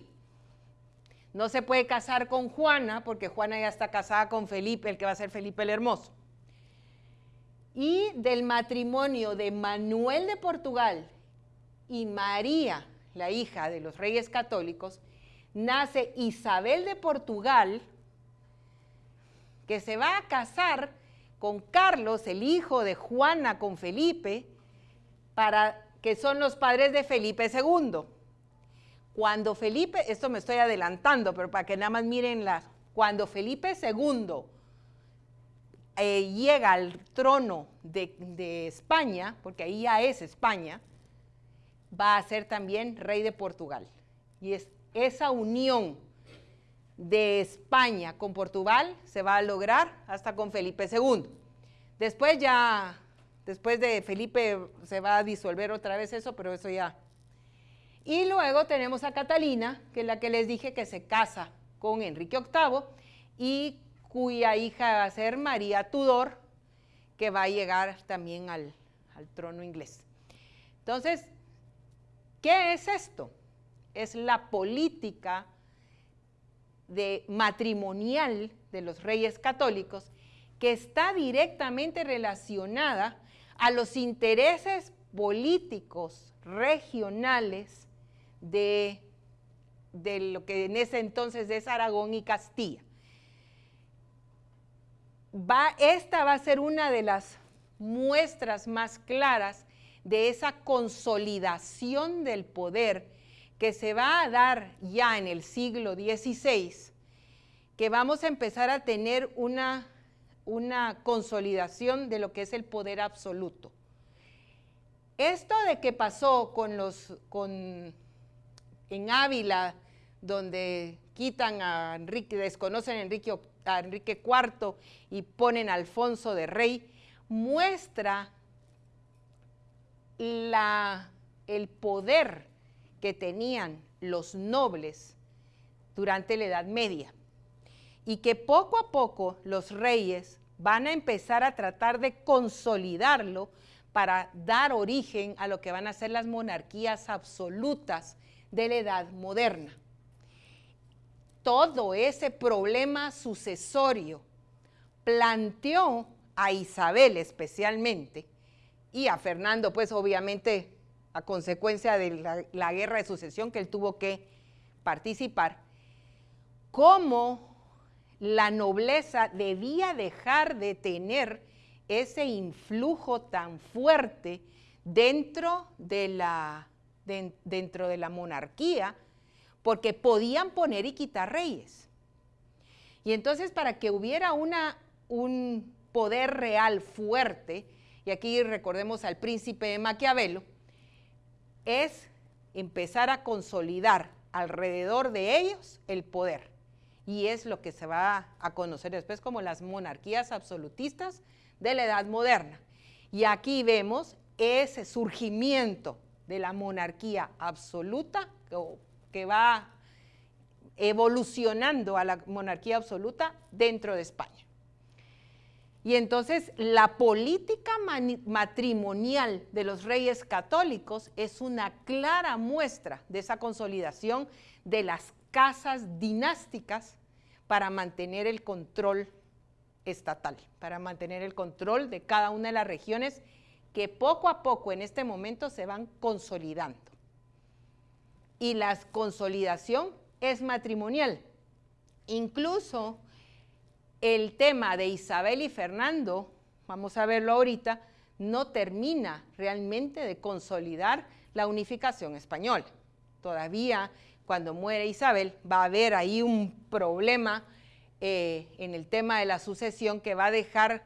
[SPEAKER 1] No se puede casar con Juana porque Juana ya está casada con Felipe, el que va a ser Felipe el Hermoso. Y del matrimonio de Manuel de Portugal y María, la hija de los reyes católicos, nace Isabel de Portugal, que se va a casar con Carlos, el hijo de Juana con Felipe, para que son los padres de Felipe II. Cuando Felipe, esto me estoy adelantando, pero para que nada más miren la, cuando Felipe II eh, llega al trono de, de España, porque ahí ya es España, va a ser también rey de Portugal. Y es esa unión de España con Portugal se va a lograr hasta con Felipe II. Después ya Después de Felipe se va a disolver otra vez eso, pero eso ya. Y luego tenemos a Catalina, que es la que les dije que se casa con Enrique VIII y cuya hija va a ser María Tudor, que va a llegar también al, al trono inglés. Entonces, ¿qué es esto? Es la política de matrimonial de los reyes católicos que está directamente relacionada a los intereses políticos regionales de, lo que en ese entonces es Aragón y Castilla. Va, esta va a ser una de las muestras más claras de esa consolidación del poder que se va a dar ya en el siglo XVI, que vamos a empezar a tener una una consolidación de lo que es el poder absoluto. Esto de que pasó con los, con, en Ávila, donde quitan a Enrique, desconocen a Enrique, a Enrique IV y ponen a Alfonso de rey, muestra la, el poder que tenían los nobles durante la Edad Media y que poco a poco los reyes van a empezar a tratar de consolidarlo para dar origen a lo que van a ser las monarquías absolutas de la edad moderna. Todo ese problema sucesorio planteó a Isabel especialmente y a Fernando, pues obviamente a consecuencia de la, guerra de sucesión que él tuvo que participar, cómo la nobleza debía dejar de tener ese influjo tan fuerte dentro de la, dentro de la monarquía, porque podían poner y quitar reyes. Y entonces para que hubiera una, un poder real fuerte, y aquí recordemos al príncipe de Maquiavelo, es empezar a consolidar alrededor de ellos el poder y es lo que se va a conocer después como las monarquías absolutistas de la edad moderna. Y aquí vemos ese surgimiento de la monarquía absoluta que va evolucionando a la monarquía absoluta dentro de España. Y entonces la política matrimonial de los reyes católicos es una clara muestra de esa consolidación de las casas dinásticas para mantener el control estatal, para mantener el control de cada una de las regiones que poco a poco en este momento se van consolidando. Y la consolidación es matrimonial. Incluso el tema de Isabel y Fernando, vamos a verlo ahorita, no termina realmente de consolidar la unificación española. Todavía cuando muere Isabel va a haber ahí un problema eh, en el tema de la sucesión que va a dejar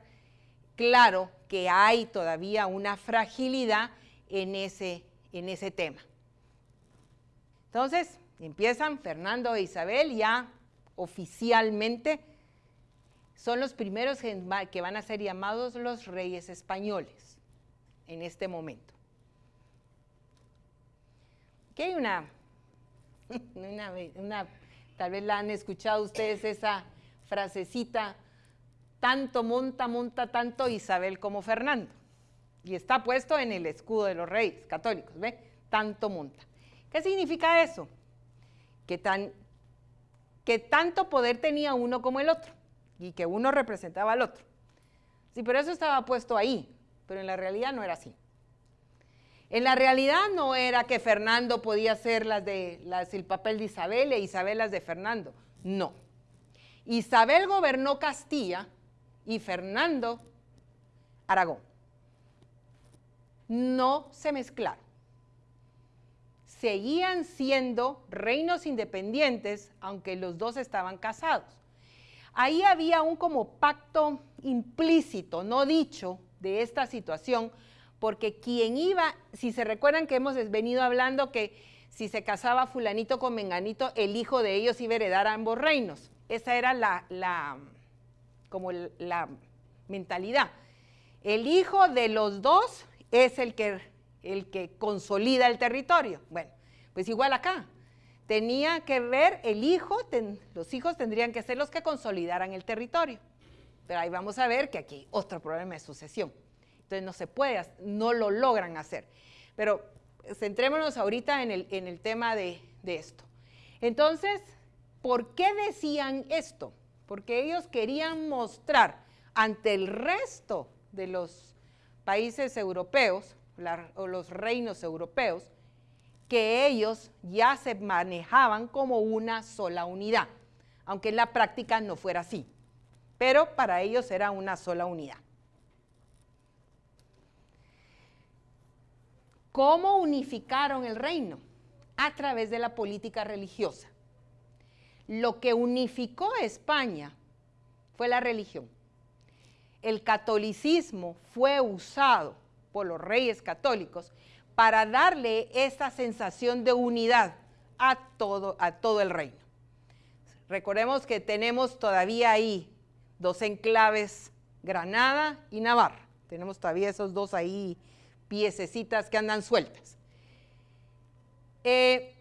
[SPEAKER 1] claro que hay todavía una fragilidad en ese, en ese tema. Entonces, empiezan Fernando e Isabel ya oficialmente son los primeros que van a ser llamados los reyes españoles en este momento. Aquí hay una, una, tal vez la han escuchado ustedes esa frasecita, tanto monta, monta tanto Isabel como Fernando. Y está puesto en el escudo de los reyes católicos, ¿ve? Tanto monta. ¿Qué significa eso? Que, tan, que tanto poder tenía uno como el otro y que uno representaba al otro. Sí, pero eso estaba puesto ahí, pero en la realidad no era así. En la realidad no era que Fernando podía ser las de, las, el papel de Isabel e Isabel las de Fernando. No. Isabel gobernó Castilla y Fernando Aragón. No se mezclaron seguían siendo reinos independientes, aunque los dos estaban casados. Ahí había un como pacto implícito, no dicho, de esta situación, porque quien iba, si se recuerdan que hemos venido hablando que si se casaba fulanito con menganito, el hijo de ellos iba a heredar ambos reinos. Esa era la, la como la mentalidad. El hijo de los dos es el que el que consolida el territorio. Bueno, pues igual acá. Tenía que ver el hijo, los hijos tendrían que ser los que consolidaran el territorio. Pero ahí vamos a ver que aquí hay otro problema de sucesión. Entonces no se puede, no lo logran hacer. Pero centrémonos ahorita en el, en el tema de, de esto. Entonces, ¿por qué decían esto? Porque ellos querían mostrar ante el resto de los países europeos o los reinos europeos, que ellos ya se manejaban como una sola unidad, aunque en la práctica no fuera así, pero para ellos era una sola unidad. ¿Cómo unificaron el reino? A través de la política religiosa. Lo que unificó a España fue la religión. El catolicismo fue usado por los reyes católicos para darle esa sensación de unidad a todo, a todo el reino. Recordemos que tenemos todavía ahí dos enclaves, Granada y Navarra. Tenemos todavía esos dos ahí piececitas que andan sueltas. Eh,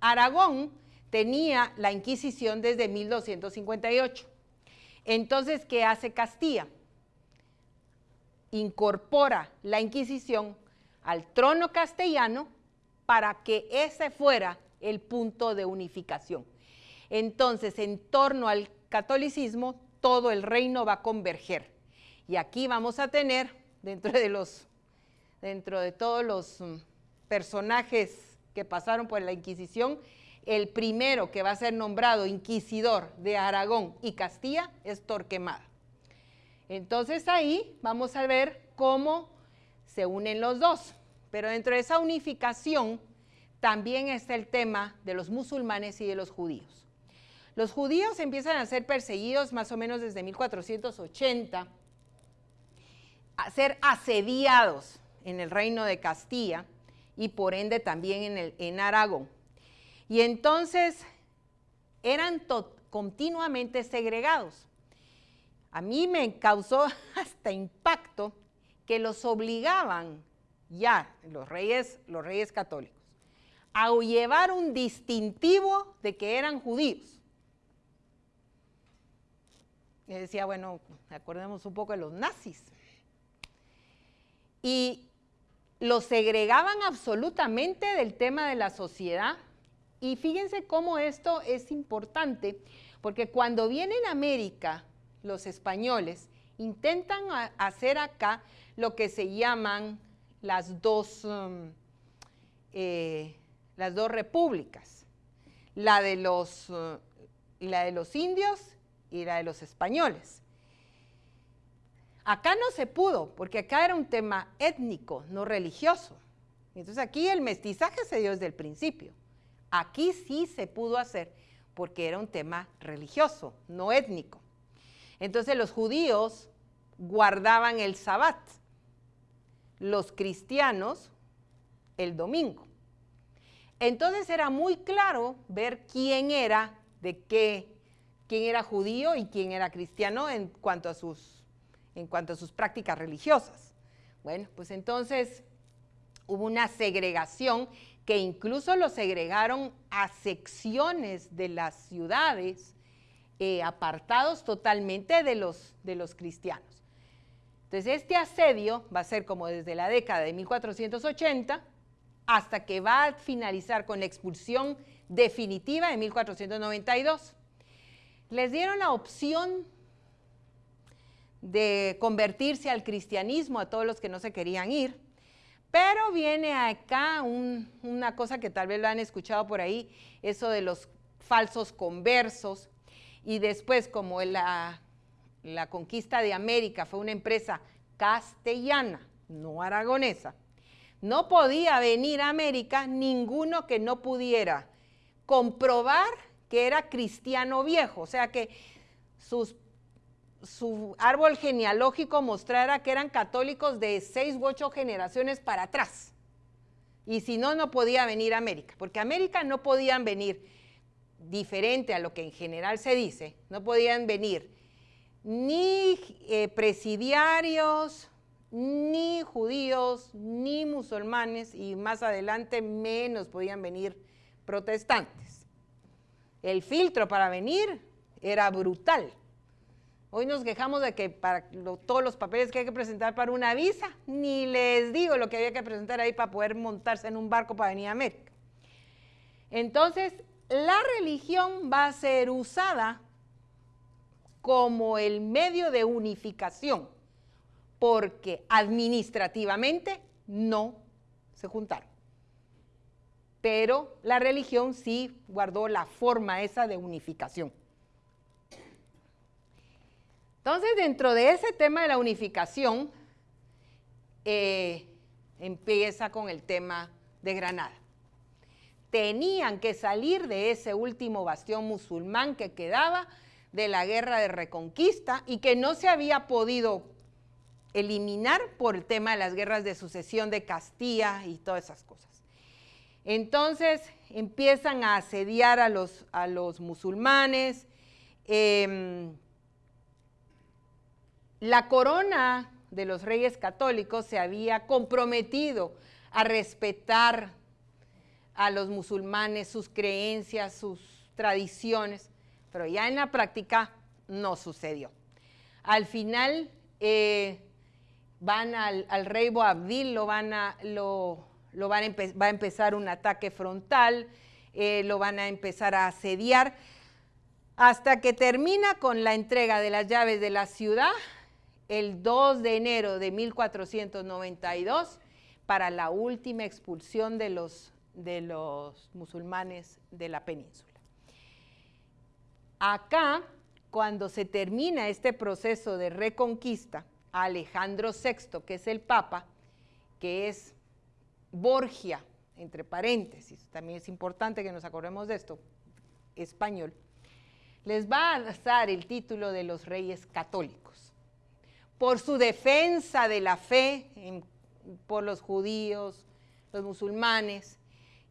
[SPEAKER 1] Aragón tenía la Inquisición desde 1258. Entonces, ¿qué hace Castilla? incorpora la Inquisición al trono castellano para que ese fuera el punto de unificación. Entonces, en torno al catolicismo, todo el reino va a converger. Y aquí vamos a tener, dentro de los, dentro de todos los mm, personajes que pasaron por la Inquisición, el primero que va a ser nombrado inquisidor de Aragón y Castilla es Torquemada. Entonces ahí vamos a ver cómo se unen los dos. Pero dentro de esa unificación también está el tema de los musulmanes y de los judíos. Los judíos empiezan a ser perseguidos más o menos desde 1480, a ser asediados en el reino de Castilla y por ende también en, el, en Aragón. Y entonces eran continuamente segregados. A mí me causó hasta impacto que los obligaban ya, los reyes, los reyes católicos, a llevar un distintivo de que eran judíos. Y decía, bueno, acordemos un poco de los nazis. Y los segregaban absolutamente del tema de la sociedad. Y fíjense cómo esto es importante, porque cuando vienen a América los españoles intentan hacer acá lo que se llaman las dos, um, eh, las dos repúblicas, la de, los, uh, la de los indios y la de los españoles. Acá no se pudo, porque acá era un tema étnico, no religioso. Entonces aquí el mestizaje se dio desde el principio. Aquí sí se pudo hacer, porque era un tema religioso, no étnico. Entonces los judíos guardaban el sabbat, los cristianos el domingo. Entonces era muy claro ver quién era, de qué, quién era judío y quién era cristiano en cuanto a sus, en cuanto a sus prácticas religiosas. Bueno, pues entonces hubo una segregación que incluso lo segregaron a secciones de las ciudades, eh, apartados totalmente de los, de los cristianos. Entonces este asedio va a ser como desde la década de 1480 hasta que va a finalizar con la expulsión definitiva de 1492. Les dieron la opción de convertirse al cristianismo a todos los que no se querían ir, pero viene acá una cosa que tal vez lo han escuchado por ahí, eso de los falsos conversos, y después como la, la conquista de América fue una empresa castellana, no aragonesa, no podía venir a América ninguno que no pudiera comprobar que era cristiano viejo, o sea que su árbol genealógico mostrara que eran católicos de seis u ocho generaciones para atrás. Y si no, no podía venir a América, porque a América no podían venir, diferente a lo que en general se dice, no podían venir ni eh, presidiarios, ni judíos, ni musulmanes, y más adelante menos podían venir protestantes. El filtro para venir era brutal. Hoy nos quejamos de que para todos los papeles que hay que presentar para una visa, ni les digo lo que había que presentar ahí para poder montarse en un barco para venir a América. Entonces, la religión va a ser usada como el medio de unificación porque administrativamente no se juntaron. Pero la religión sí guardó la forma esa de unificación. Entonces, dentro de ese tema de la unificación, eh, empieza con el tema de Granada. Tenían que salir de ese último bastión musulmán que quedaba de la guerra de reconquista y que no se había podido eliminar por el tema de las guerras de sucesión de Castilla y todas esas cosas. Entonces empiezan a asediar a los, a los musulmanes. Em, la corona de los reyes católicos se había comprometido a respetar a los musulmanes, sus creencias, sus tradiciones, pero ya en la práctica no sucedió. Al final, eh, van al, rey Boabdil, lo van a, lo, van va a empezar un ataque frontal, eh, lo van a empezar a asediar, hasta que termina con la entrega de las llaves de la ciudad el 2 de enero de 1492 para la última expulsión de los, de los musulmanes de la península. Acá, cuando se termina este proceso de reconquista, Alejandro VI, que es el Papa, que es Borgia, entre paréntesis, también es importante que nos acordemos de esto, español, les va a dar el título de los reyes católicos. Por su defensa de la fe por los judíos, los musulmanes,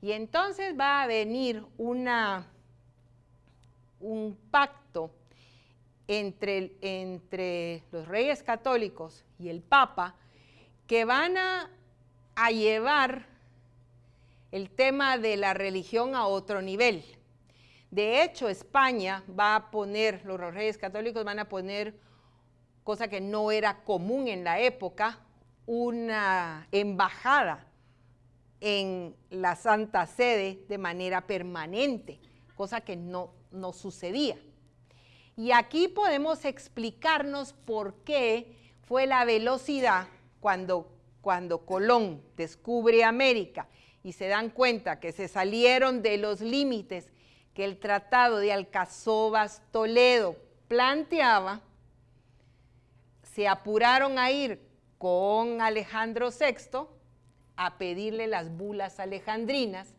[SPEAKER 1] y entonces va a venir una, un pacto entre, entre los reyes católicos y el Papa que van a, a llevar el tema de la religión a otro nivel. De hecho, España va a poner, los reyes católicos van a poner, cosa que no era común en la época, una embajada en la Santa Sede de manera permanente, cosa que no, no sucedía. Y aquí podemos explicarnos por qué fue la velocidad cuando, cuando Colón descubre América y se dan cuenta que se salieron de los límites que el Tratado de Alcazobas Toledo planteaba, se apuraron a ir con Alejandro VI a pedirle las bulas alejandrinas,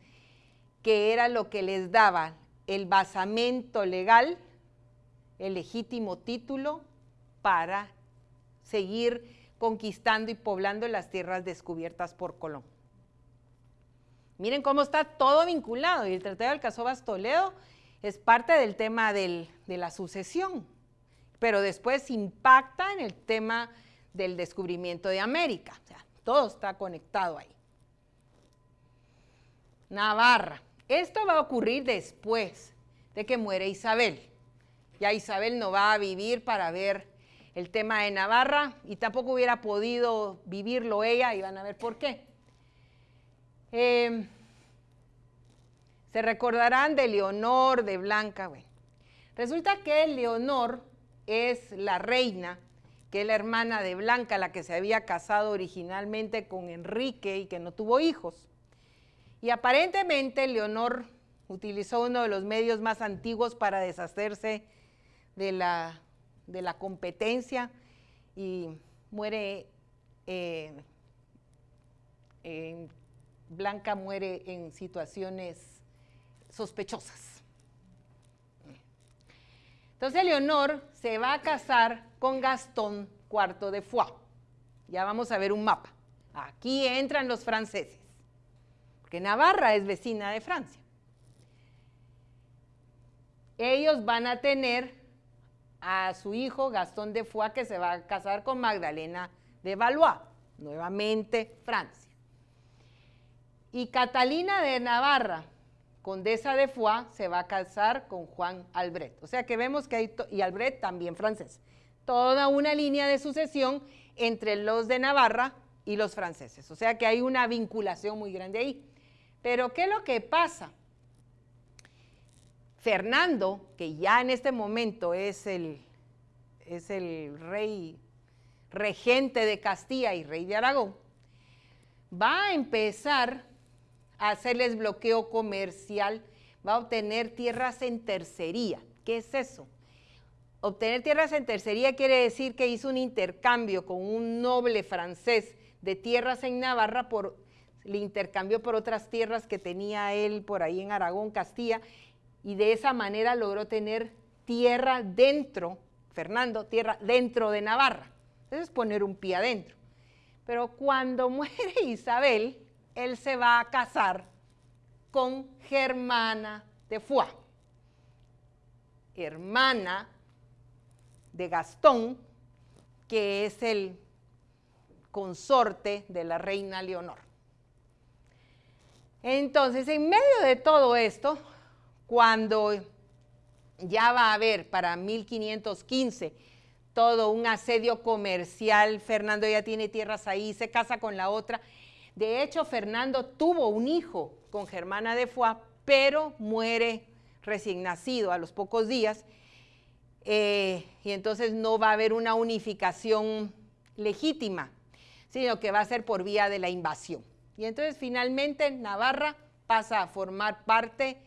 [SPEAKER 1] que era lo que les daba el basamento legal, el legítimo título para seguir conquistando y poblando las tierras descubiertas por Colón. Miren cómo está todo vinculado y el Tratado de Alcazobas Toledo es parte del tema de la sucesión, pero después impacta en el tema del descubrimiento de América. O sea, todo está conectado ahí. Navarra. Esto va a ocurrir después de que muere Isabel. Ya Isabel no va a vivir para ver el tema de Navarra y tampoco hubiera podido vivirlo ella y van a ver por qué. Em, se recordarán de Leonor, de Blanca. Bueno, resulta que Leonor es la reina, que es la hermana de Blanca, la que se había casado originalmente con Enrique y que no tuvo hijos. Y aparentemente Leonor utilizó uno de los medios más antiguos para deshacerse de la de la competencia y muere, eh, Blanca muere en situaciones sospechosas. Entonces Leonor se va a casar con Gastón IV de Foix. Ya vamos a ver un mapa. Aquí entran los franceses, Navarra es vecina de Francia. Ellos van a tener a su hijo Gastón de Foix que se va a casar con Magdalena de Valois, nuevamente Francia. Y Catalina de Navarra, condesa de Foix, se va a casar con Juan Albret. O sea que vemos que hay, y Albret también francés, toda una línea de sucesión entre los de Navarra y los franceses. O sea que hay una vinculación muy grande ahí. Pero ¿qué es lo que pasa? Fernando, que ya en este momento es el, es el rey regente de Castilla y rey de Aragón, va a empezar a hacerles bloqueo comercial, va a obtener tierras en tercería. ¿Qué es eso? Obtener tierras en tercería quiere decir que hizo un intercambio con un noble francés de tierras en Navarra por le intercambió por otras tierras que tenía él por ahí en Aragón, Castilla, y de esa manera logró tener tierra dentro, Fernando, tierra dentro de Navarra. Eso es poner un pie adentro. Pero cuando muere Isabel, él se va a casar con Germana de Foix, hermana de Gastón, que es el consorte de la reina Leonor. Entonces, en medio de todo esto, cuando ya va a haber para 1515 todo un asedio comercial, Fernando ya tiene tierras ahí, se casa con la otra. De hecho, Fernando tuvo un hijo con Germana de Foix, pero muere recién nacido a los pocos días, eh, y entonces no va a haber una unificación legítima, sino que va a ser por vía de la invasión. Y entonces finalmente Navarra pasa a formar parte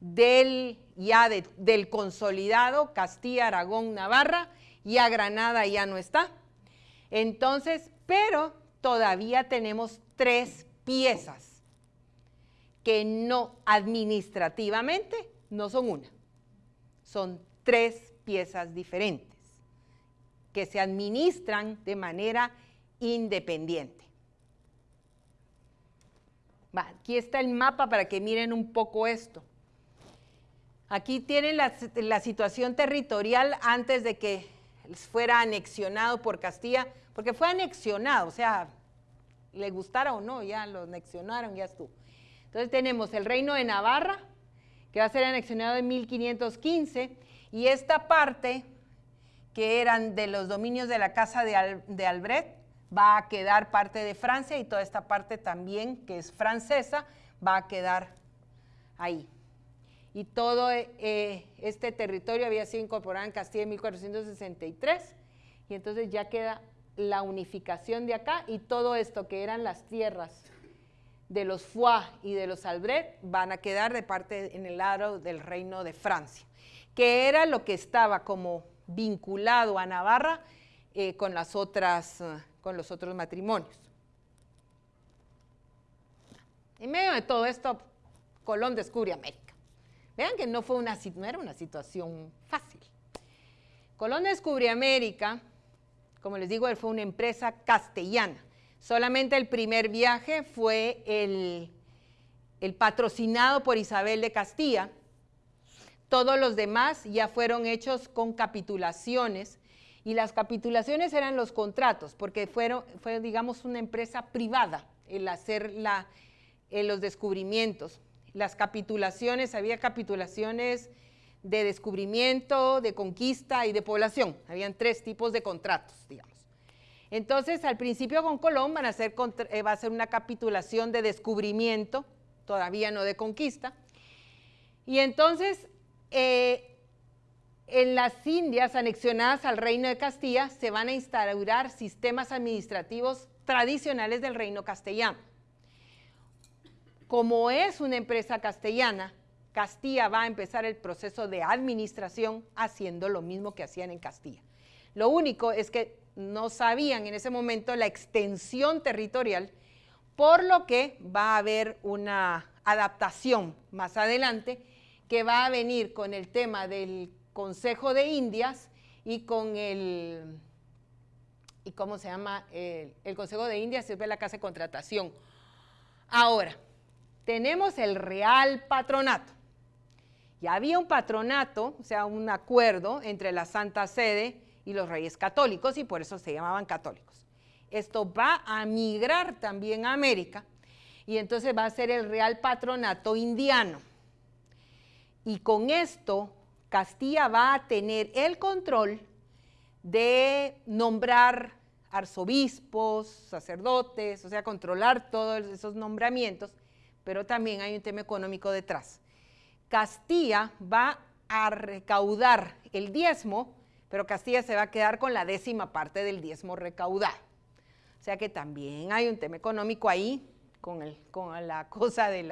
[SPEAKER 1] del ya del consolidado Castilla, Aragón, Navarra, ya Granada ya no está. Entonces, pero todavía tenemos tres piezas que no administrativamente no son una, son tres piezas diferentes que se administran de manera independiente. Aquí está el mapa para que miren un poco esto. Aquí tienen la, situación territorial antes de que fuera anexionado por Castilla, porque fue anexionado, o sea, le gustara o no, ya lo anexionaron, ya estuvo. Entonces tenemos el reino de Navarra, que va a ser anexionado en 1515, y esta parte, que eran de los dominios de la casa de, de Albret, va a quedar parte de Francia, y toda esta parte también, que es francesa, va a quedar ahí. Y todo eh, este territorio había sido incorporado en Castilla en 1463 y entonces ya queda la unificación de acá y todo esto que eran las tierras de los Foix y de los Albret van a quedar de parte en el lado del reino de Francia, que era lo que estaba como vinculado a Navarra eh, con, las otras, eh, con los otros matrimonios. En medio de todo esto, Colón descubre América. Vean que no, fue una, era una situación fácil. Colón descubre América, como les digo, él fue una empresa castellana. Solamente el primer viaje fue el patrocinado por Isabel de Castilla. Todos los demás ya fueron hechos con capitulaciones y las capitulaciones eran los contratos, porque fueron, fue, digamos, una empresa privada el hacer la, eh, los descubrimientos. Las capitulaciones, había capitulaciones de descubrimiento, de conquista y de población. Habían tres tipos de contratos, digamos. Entonces, al principio con Colón van a hacer, eh, va a ser una capitulación de descubrimiento, todavía no de conquista. Y entonces, eh, en las Indias anexionadas al Reino de Castilla se van a instaurar sistemas administrativos tradicionales del Reino castellano. Como es una empresa castellana, Castilla va a empezar el proceso de administración haciendo lo mismo que hacían en Castilla. Lo único es que no sabían en ese momento la extensión territorial, por lo que va a haber una adaptación más adelante que va a venir con el tema del Consejo de Indias y con el, ¿y cómo se llama? El, Consejo de Indias es la casa de contratación. Ahora, tenemos el Real Patronato. Ya había un patronato, o sea, un acuerdo entre la Santa Sede y los reyes católicos y por eso se llamaban católicos. Esto va a migrar también a América y entonces va a ser el Real Patronato Indiano. Y con esto Castilla va a tener el control de nombrar arzobispos, sacerdotes, o sea, controlar todos esos nombramientos, pero también hay un tema económico detrás. Castilla va a recaudar el diezmo, pero Castilla se va a quedar con la décima parte del diezmo recaudado. O sea que también hay un tema económico ahí con, con la cosa del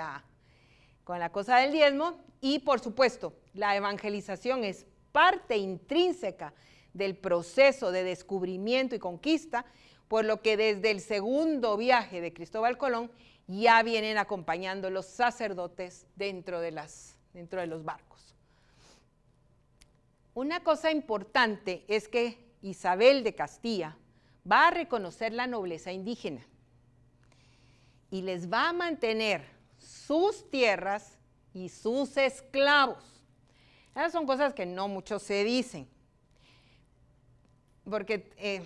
[SPEAKER 1] diezmo y por supuesto la evangelización es parte intrínseca del proceso de descubrimiento y conquista, por lo que desde el segundo viaje de Cristóbal Colón ya vienen acompañando los sacerdotes dentro de, las, dentro de los barcos. Una cosa importante es que Isabel de Castilla va a reconocer la nobleza indígena y les va a mantener sus tierras y sus esclavos. Esas son cosas que no muchos se dicen, porque, eh,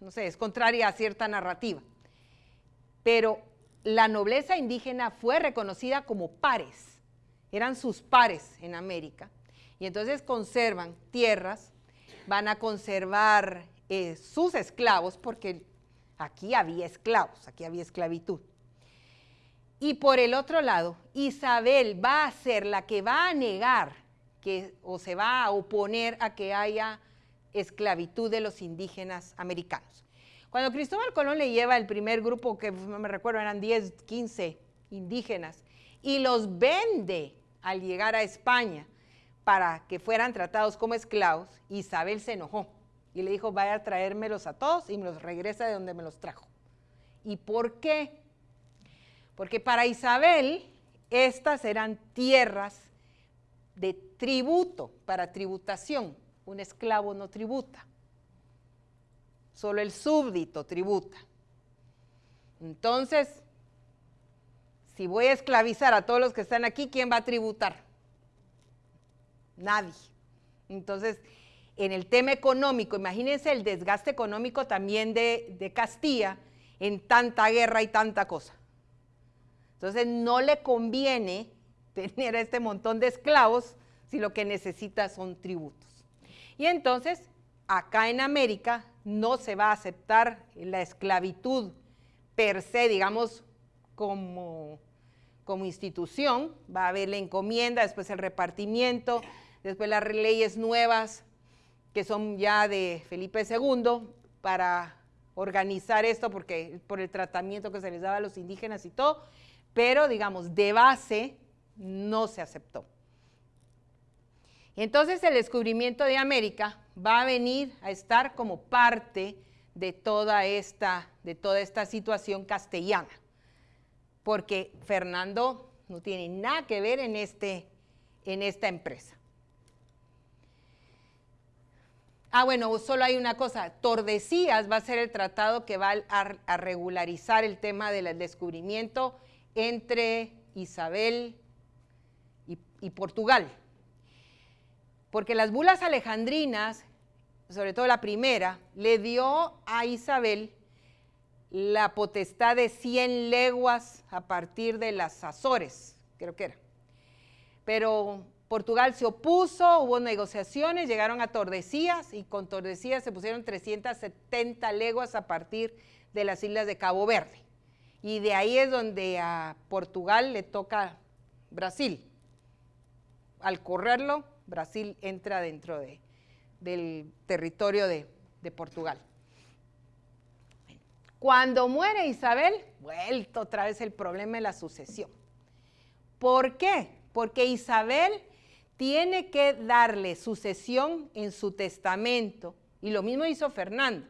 [SPEAKER 1] no sé, es contraria a cierta narrativa. Pero la nobleza indígena fue reconocida como pares, eran sus pares en América, y entonces conservan tierras, van a conservar eh, sus esclavos, porque aquí había esclavos, aquí había esclavitud. Y por el otro lado, Isabel va a ser la que va a negar que, o se va a oponer a que haya esclavitud de los indígenas americanos. Cuando Cristóbal Colón le lleva el primer grupo, que me recuerdo, eran 10, 15 indígenas, y los vende al llegar a España para que fueran tratados como esclavos, Isabel se enojó y le dijo, vaya a traérmelos a todos y me los regresa de donde me los trajo. ¿Y por qué? Porque para Isabel estas eran tierras de tributo, para tributación. Un esclavo no tributa, solo el súbdito tributa. Entonces, si voy a esclavizar a todos los que están aquí, ¿quién va a tributar? Nadie. Entonces, en el tema económico, imagínense el desgaste económico también de, de Castilla en tanta guerra y tanta cosa. Entonces no le conviene tener a este montón de esclavos si lo que necesita son tributos. Y entonces, acá en América no se va a aceptar la esclavitud per se, digamos, como, como institución, va a haber la encomienda, después el repartimiento, después las leyes nuevas que son ya de Felipe II para organizar esto, porque por el tratamiento que se les daba a los indígenas y todo, pero digamos, de base no se aceptó. Entonces el descubrimiento de América va a venir a estar como parte de toda esta, de toda esta situación castellana, porque Fernando no tiene nada que ver en, este, en esta empresa. Ah, bueno, solo hay una cosa. Tordesillas va a ser el tratado que va a, regularizar el tema del descubrimiento entre Isabel y, Portugal. Porque las bulas alejandrinas, sobre todo la primera, le dio a Isabel la potestad de 100 leguas a partir de las Azores, creo que era. Pero Portugal se opuso, hubo negociaciones, llegaron a Tordesillas y con Tordesillas se pusieron 370 leguas a partir de las islas de Cabo Verde. Y de ahí es donde a Portugal le toca Brasil. Al correrlo, Brasil entra dentro de, del territorio de, de Portugal. Cuando muere Isabel, vuelto otra vez el problema de la sucesión. ¿Por qué? Porque Isabel tiene que darle sucesión en su testamento, y lo mismo hizo Fernando,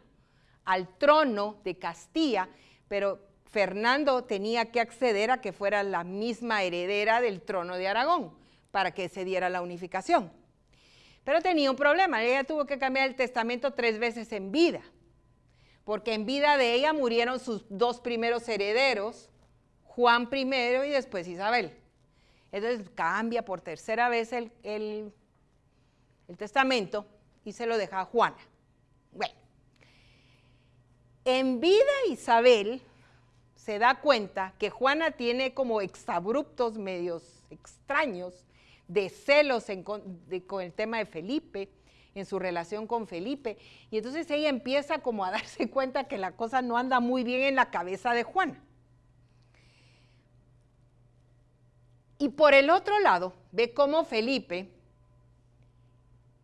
[SPEAKER 1] al trono de Castilla, pero Fernando tenía que acceder a que fuera la misma heredera del trono de Aragón para que se diera la unificación. Pero tenía un problema, ella tuvo que cambiar el testamento tres veces en vida, porque en vida de ella murieron sus dos primeros herederos, Juan I y después Isabel. Entonces cambia por tercera vez el, el, testamento y se lo deja a Juana. Bueno, en vida Isabel se da cuenta que Juana tiene como exabruptos medios extraños de celos con el tema de Felipe, en su relación con Felipe. Y entonces ella empieza como a darse cuenta que la cosa no anda muy bien en la cabeza de Juana. Y por el otro lado, ve cómo Felipe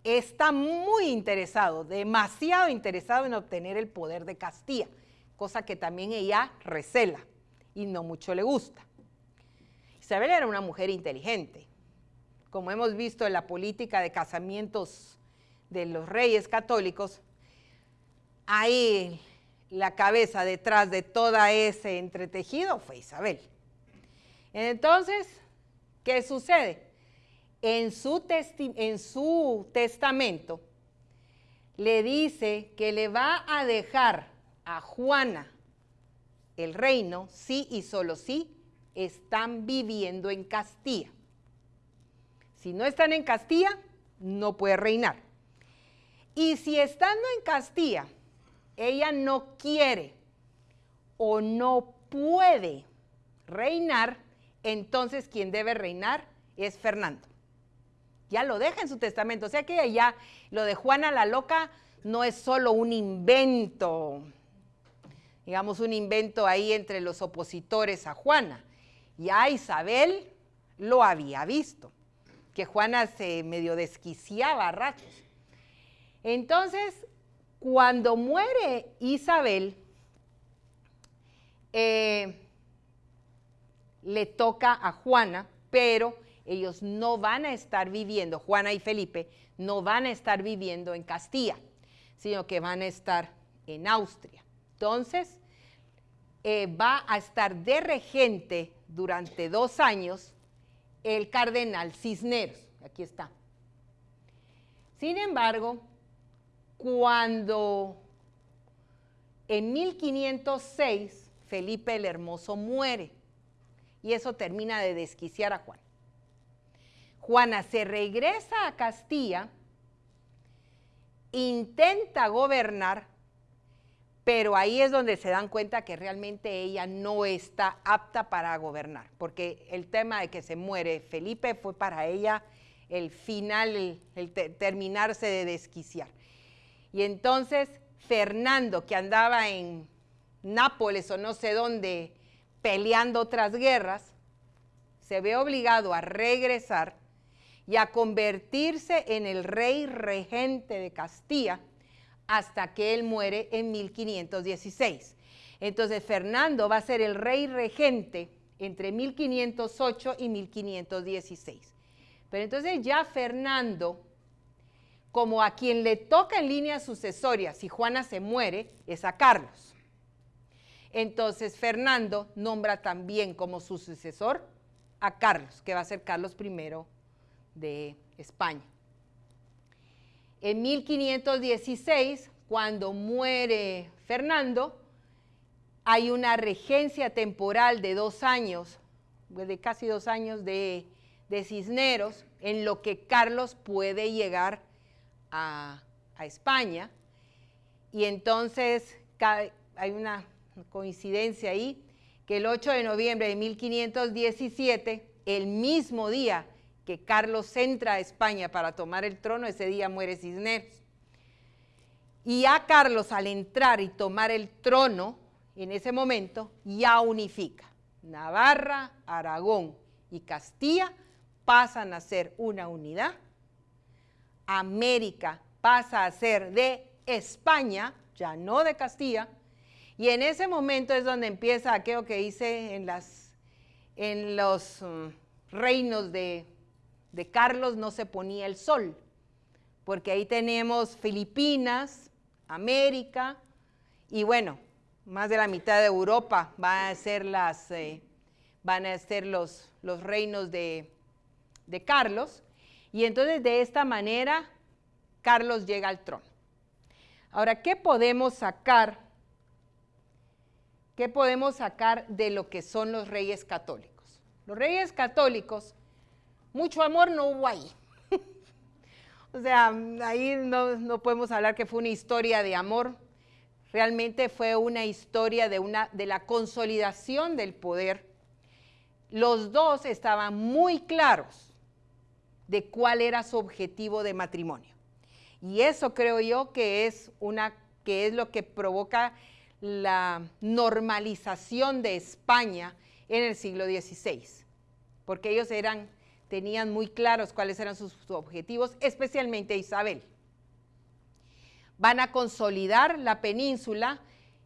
[SPEAKER 1] está muy interesado, demasiado interesado en obtener el poder de Castilla, cosa que también ella recela y no mucho le gusta. Isabel era una mujer inteligente. Como hemos visto en la política de casamientos de los reyes católicos, ahí la cabeza detrás de todo ese entretejido fue Isabel. Entonces, ¿Qué sucede? En su, en su testamento le dice que le va a dejar a Juana el reino si y solo si están viviendo en Castilla. Si no están en Castilla, no puede reinar. Y si estando en Castilla, ella no quiere o no puede reinar, entonces quien debe reinar es Fernando. Ya lo deja en su testamento. O sea que ya lo de Juana la Loca no es solo un invento, digamos un invento ahí entre los opositores a Juana. Ya Isabel lo había visto, que Juana se medio desquiciaba a ratos. Entonces, cuando muere Isabel, eh, le toca a Juana, pero ellos no van a estar viviendo, Juana y Felipe, no van a estar viviendo en Castilla, sino que van a estar en Austria. Entonces, eh, va a estar de regente durante dos años el cardenal Cisneros. Aquí está. Sin embargo, cuando en 1506 Felipe el Hermoso muere, y eso termina de desquiciar a Juan. Juana se regresa a Castilla, intenta gobernar, pero ahí es donde se dan cuenta que realmente ella no está apta para gobernar, porque el tema de que se muere Felipe fue para ella el final, el, terminarse de desquiciar. Y entonces Fernando, que andaba en Nápoles o no sé dónde, peleando otras guerras, se ve obligado a regresar y a convertirse en el rey regente de Castilla hasta que él muere en 1516. Entonces Fernando va a ser el rey regente entre 1508 y 1516. Pero entonces ya Fernando como a quien le toca en línea sucesoria, si Juana se muere, es a Carlos. Entonces Fernando nombra también como su sucesor a Carlos, que va a ser Carlos I de España. En 1516, cuando muere Fernando, hay una regencia temporal de dos años, de casi dos años de, Cisneros, en lo que Carlos puede llegar a, a España. Y entonces hay una coincidencia ahí, que el 8 de noviembre de 1517, el mismo día que Carlos entra a España para tomar el trono, ese día muere Cisneros. Y a Carlos al entrar y tomar el trono, en ese momento, ya unifica. Navarra, Aragón y Castilla pasan a ser una unidad. América pasa a ser de España, ya no de Castilla, y en ese momento es donde empieza aquello que hice en, las, en los mm, reinos de, de Carlos no se ponía el sol, porque ahí tenemos Filipinas, América, y bueno, más de la mitad de Europa van a ser, las, eh, van a ser los, los reinos de, de Carlos. Y entonces de esta manera Carlos llega al trono. Ahora, ¿qué podemos sacar ¿qué podemos sacar de lo que son los reyes católicos? Los reyes católicos, mucho amor no hubo ahí. o sea, ahí no, podemos hablar que fue una historia de amor, realmente fue una historia de, una, de la consolidación del poder. Los dos estaban muy claros de cuál era su objetivo de matrimonio. Y eso creo yo que es, una, que es lo que provoca la normalización de España en el siglo XVI, porque ellos eran, tenían muy claros cuáles eran sus, objetivos, especialmente Isabel. Van a consolidar la península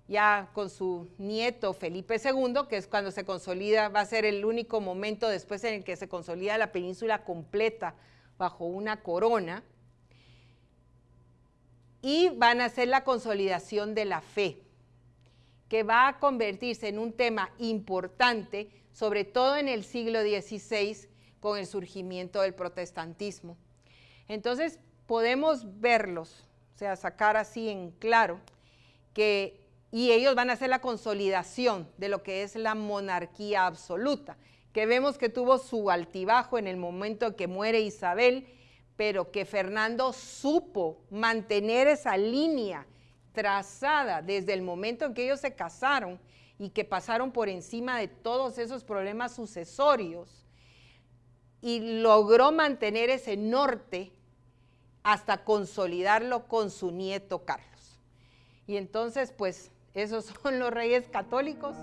[SPEAKER 1] ya con su nieto Felipe II, que es cuando se consolida, va a ser el único momento después en el que se consolida la península completa bajo una corona, y van a hacer la consolidación de la fe que va a convertirse en un tema importante, sobre todo en el siglo XVI, con el surgimiento del protestantismo. Entonces, podemos verlos, o sea, sacar así en claro, que, y ellos van a hacer la consolidación de lo que es la monarquía absoluta, que vemos que tuvo su altibajo en el momento que muere Isabel, pero que Fernando supo mantener esa línea trazada desde el momento en que ellos se casaron y que pasaron por encima de todos esos problemas sucesorios y logró mantener ese norte hasta consolidarlo con su nieto Carlos. Y entonces, pues, esos son los reyes católicos.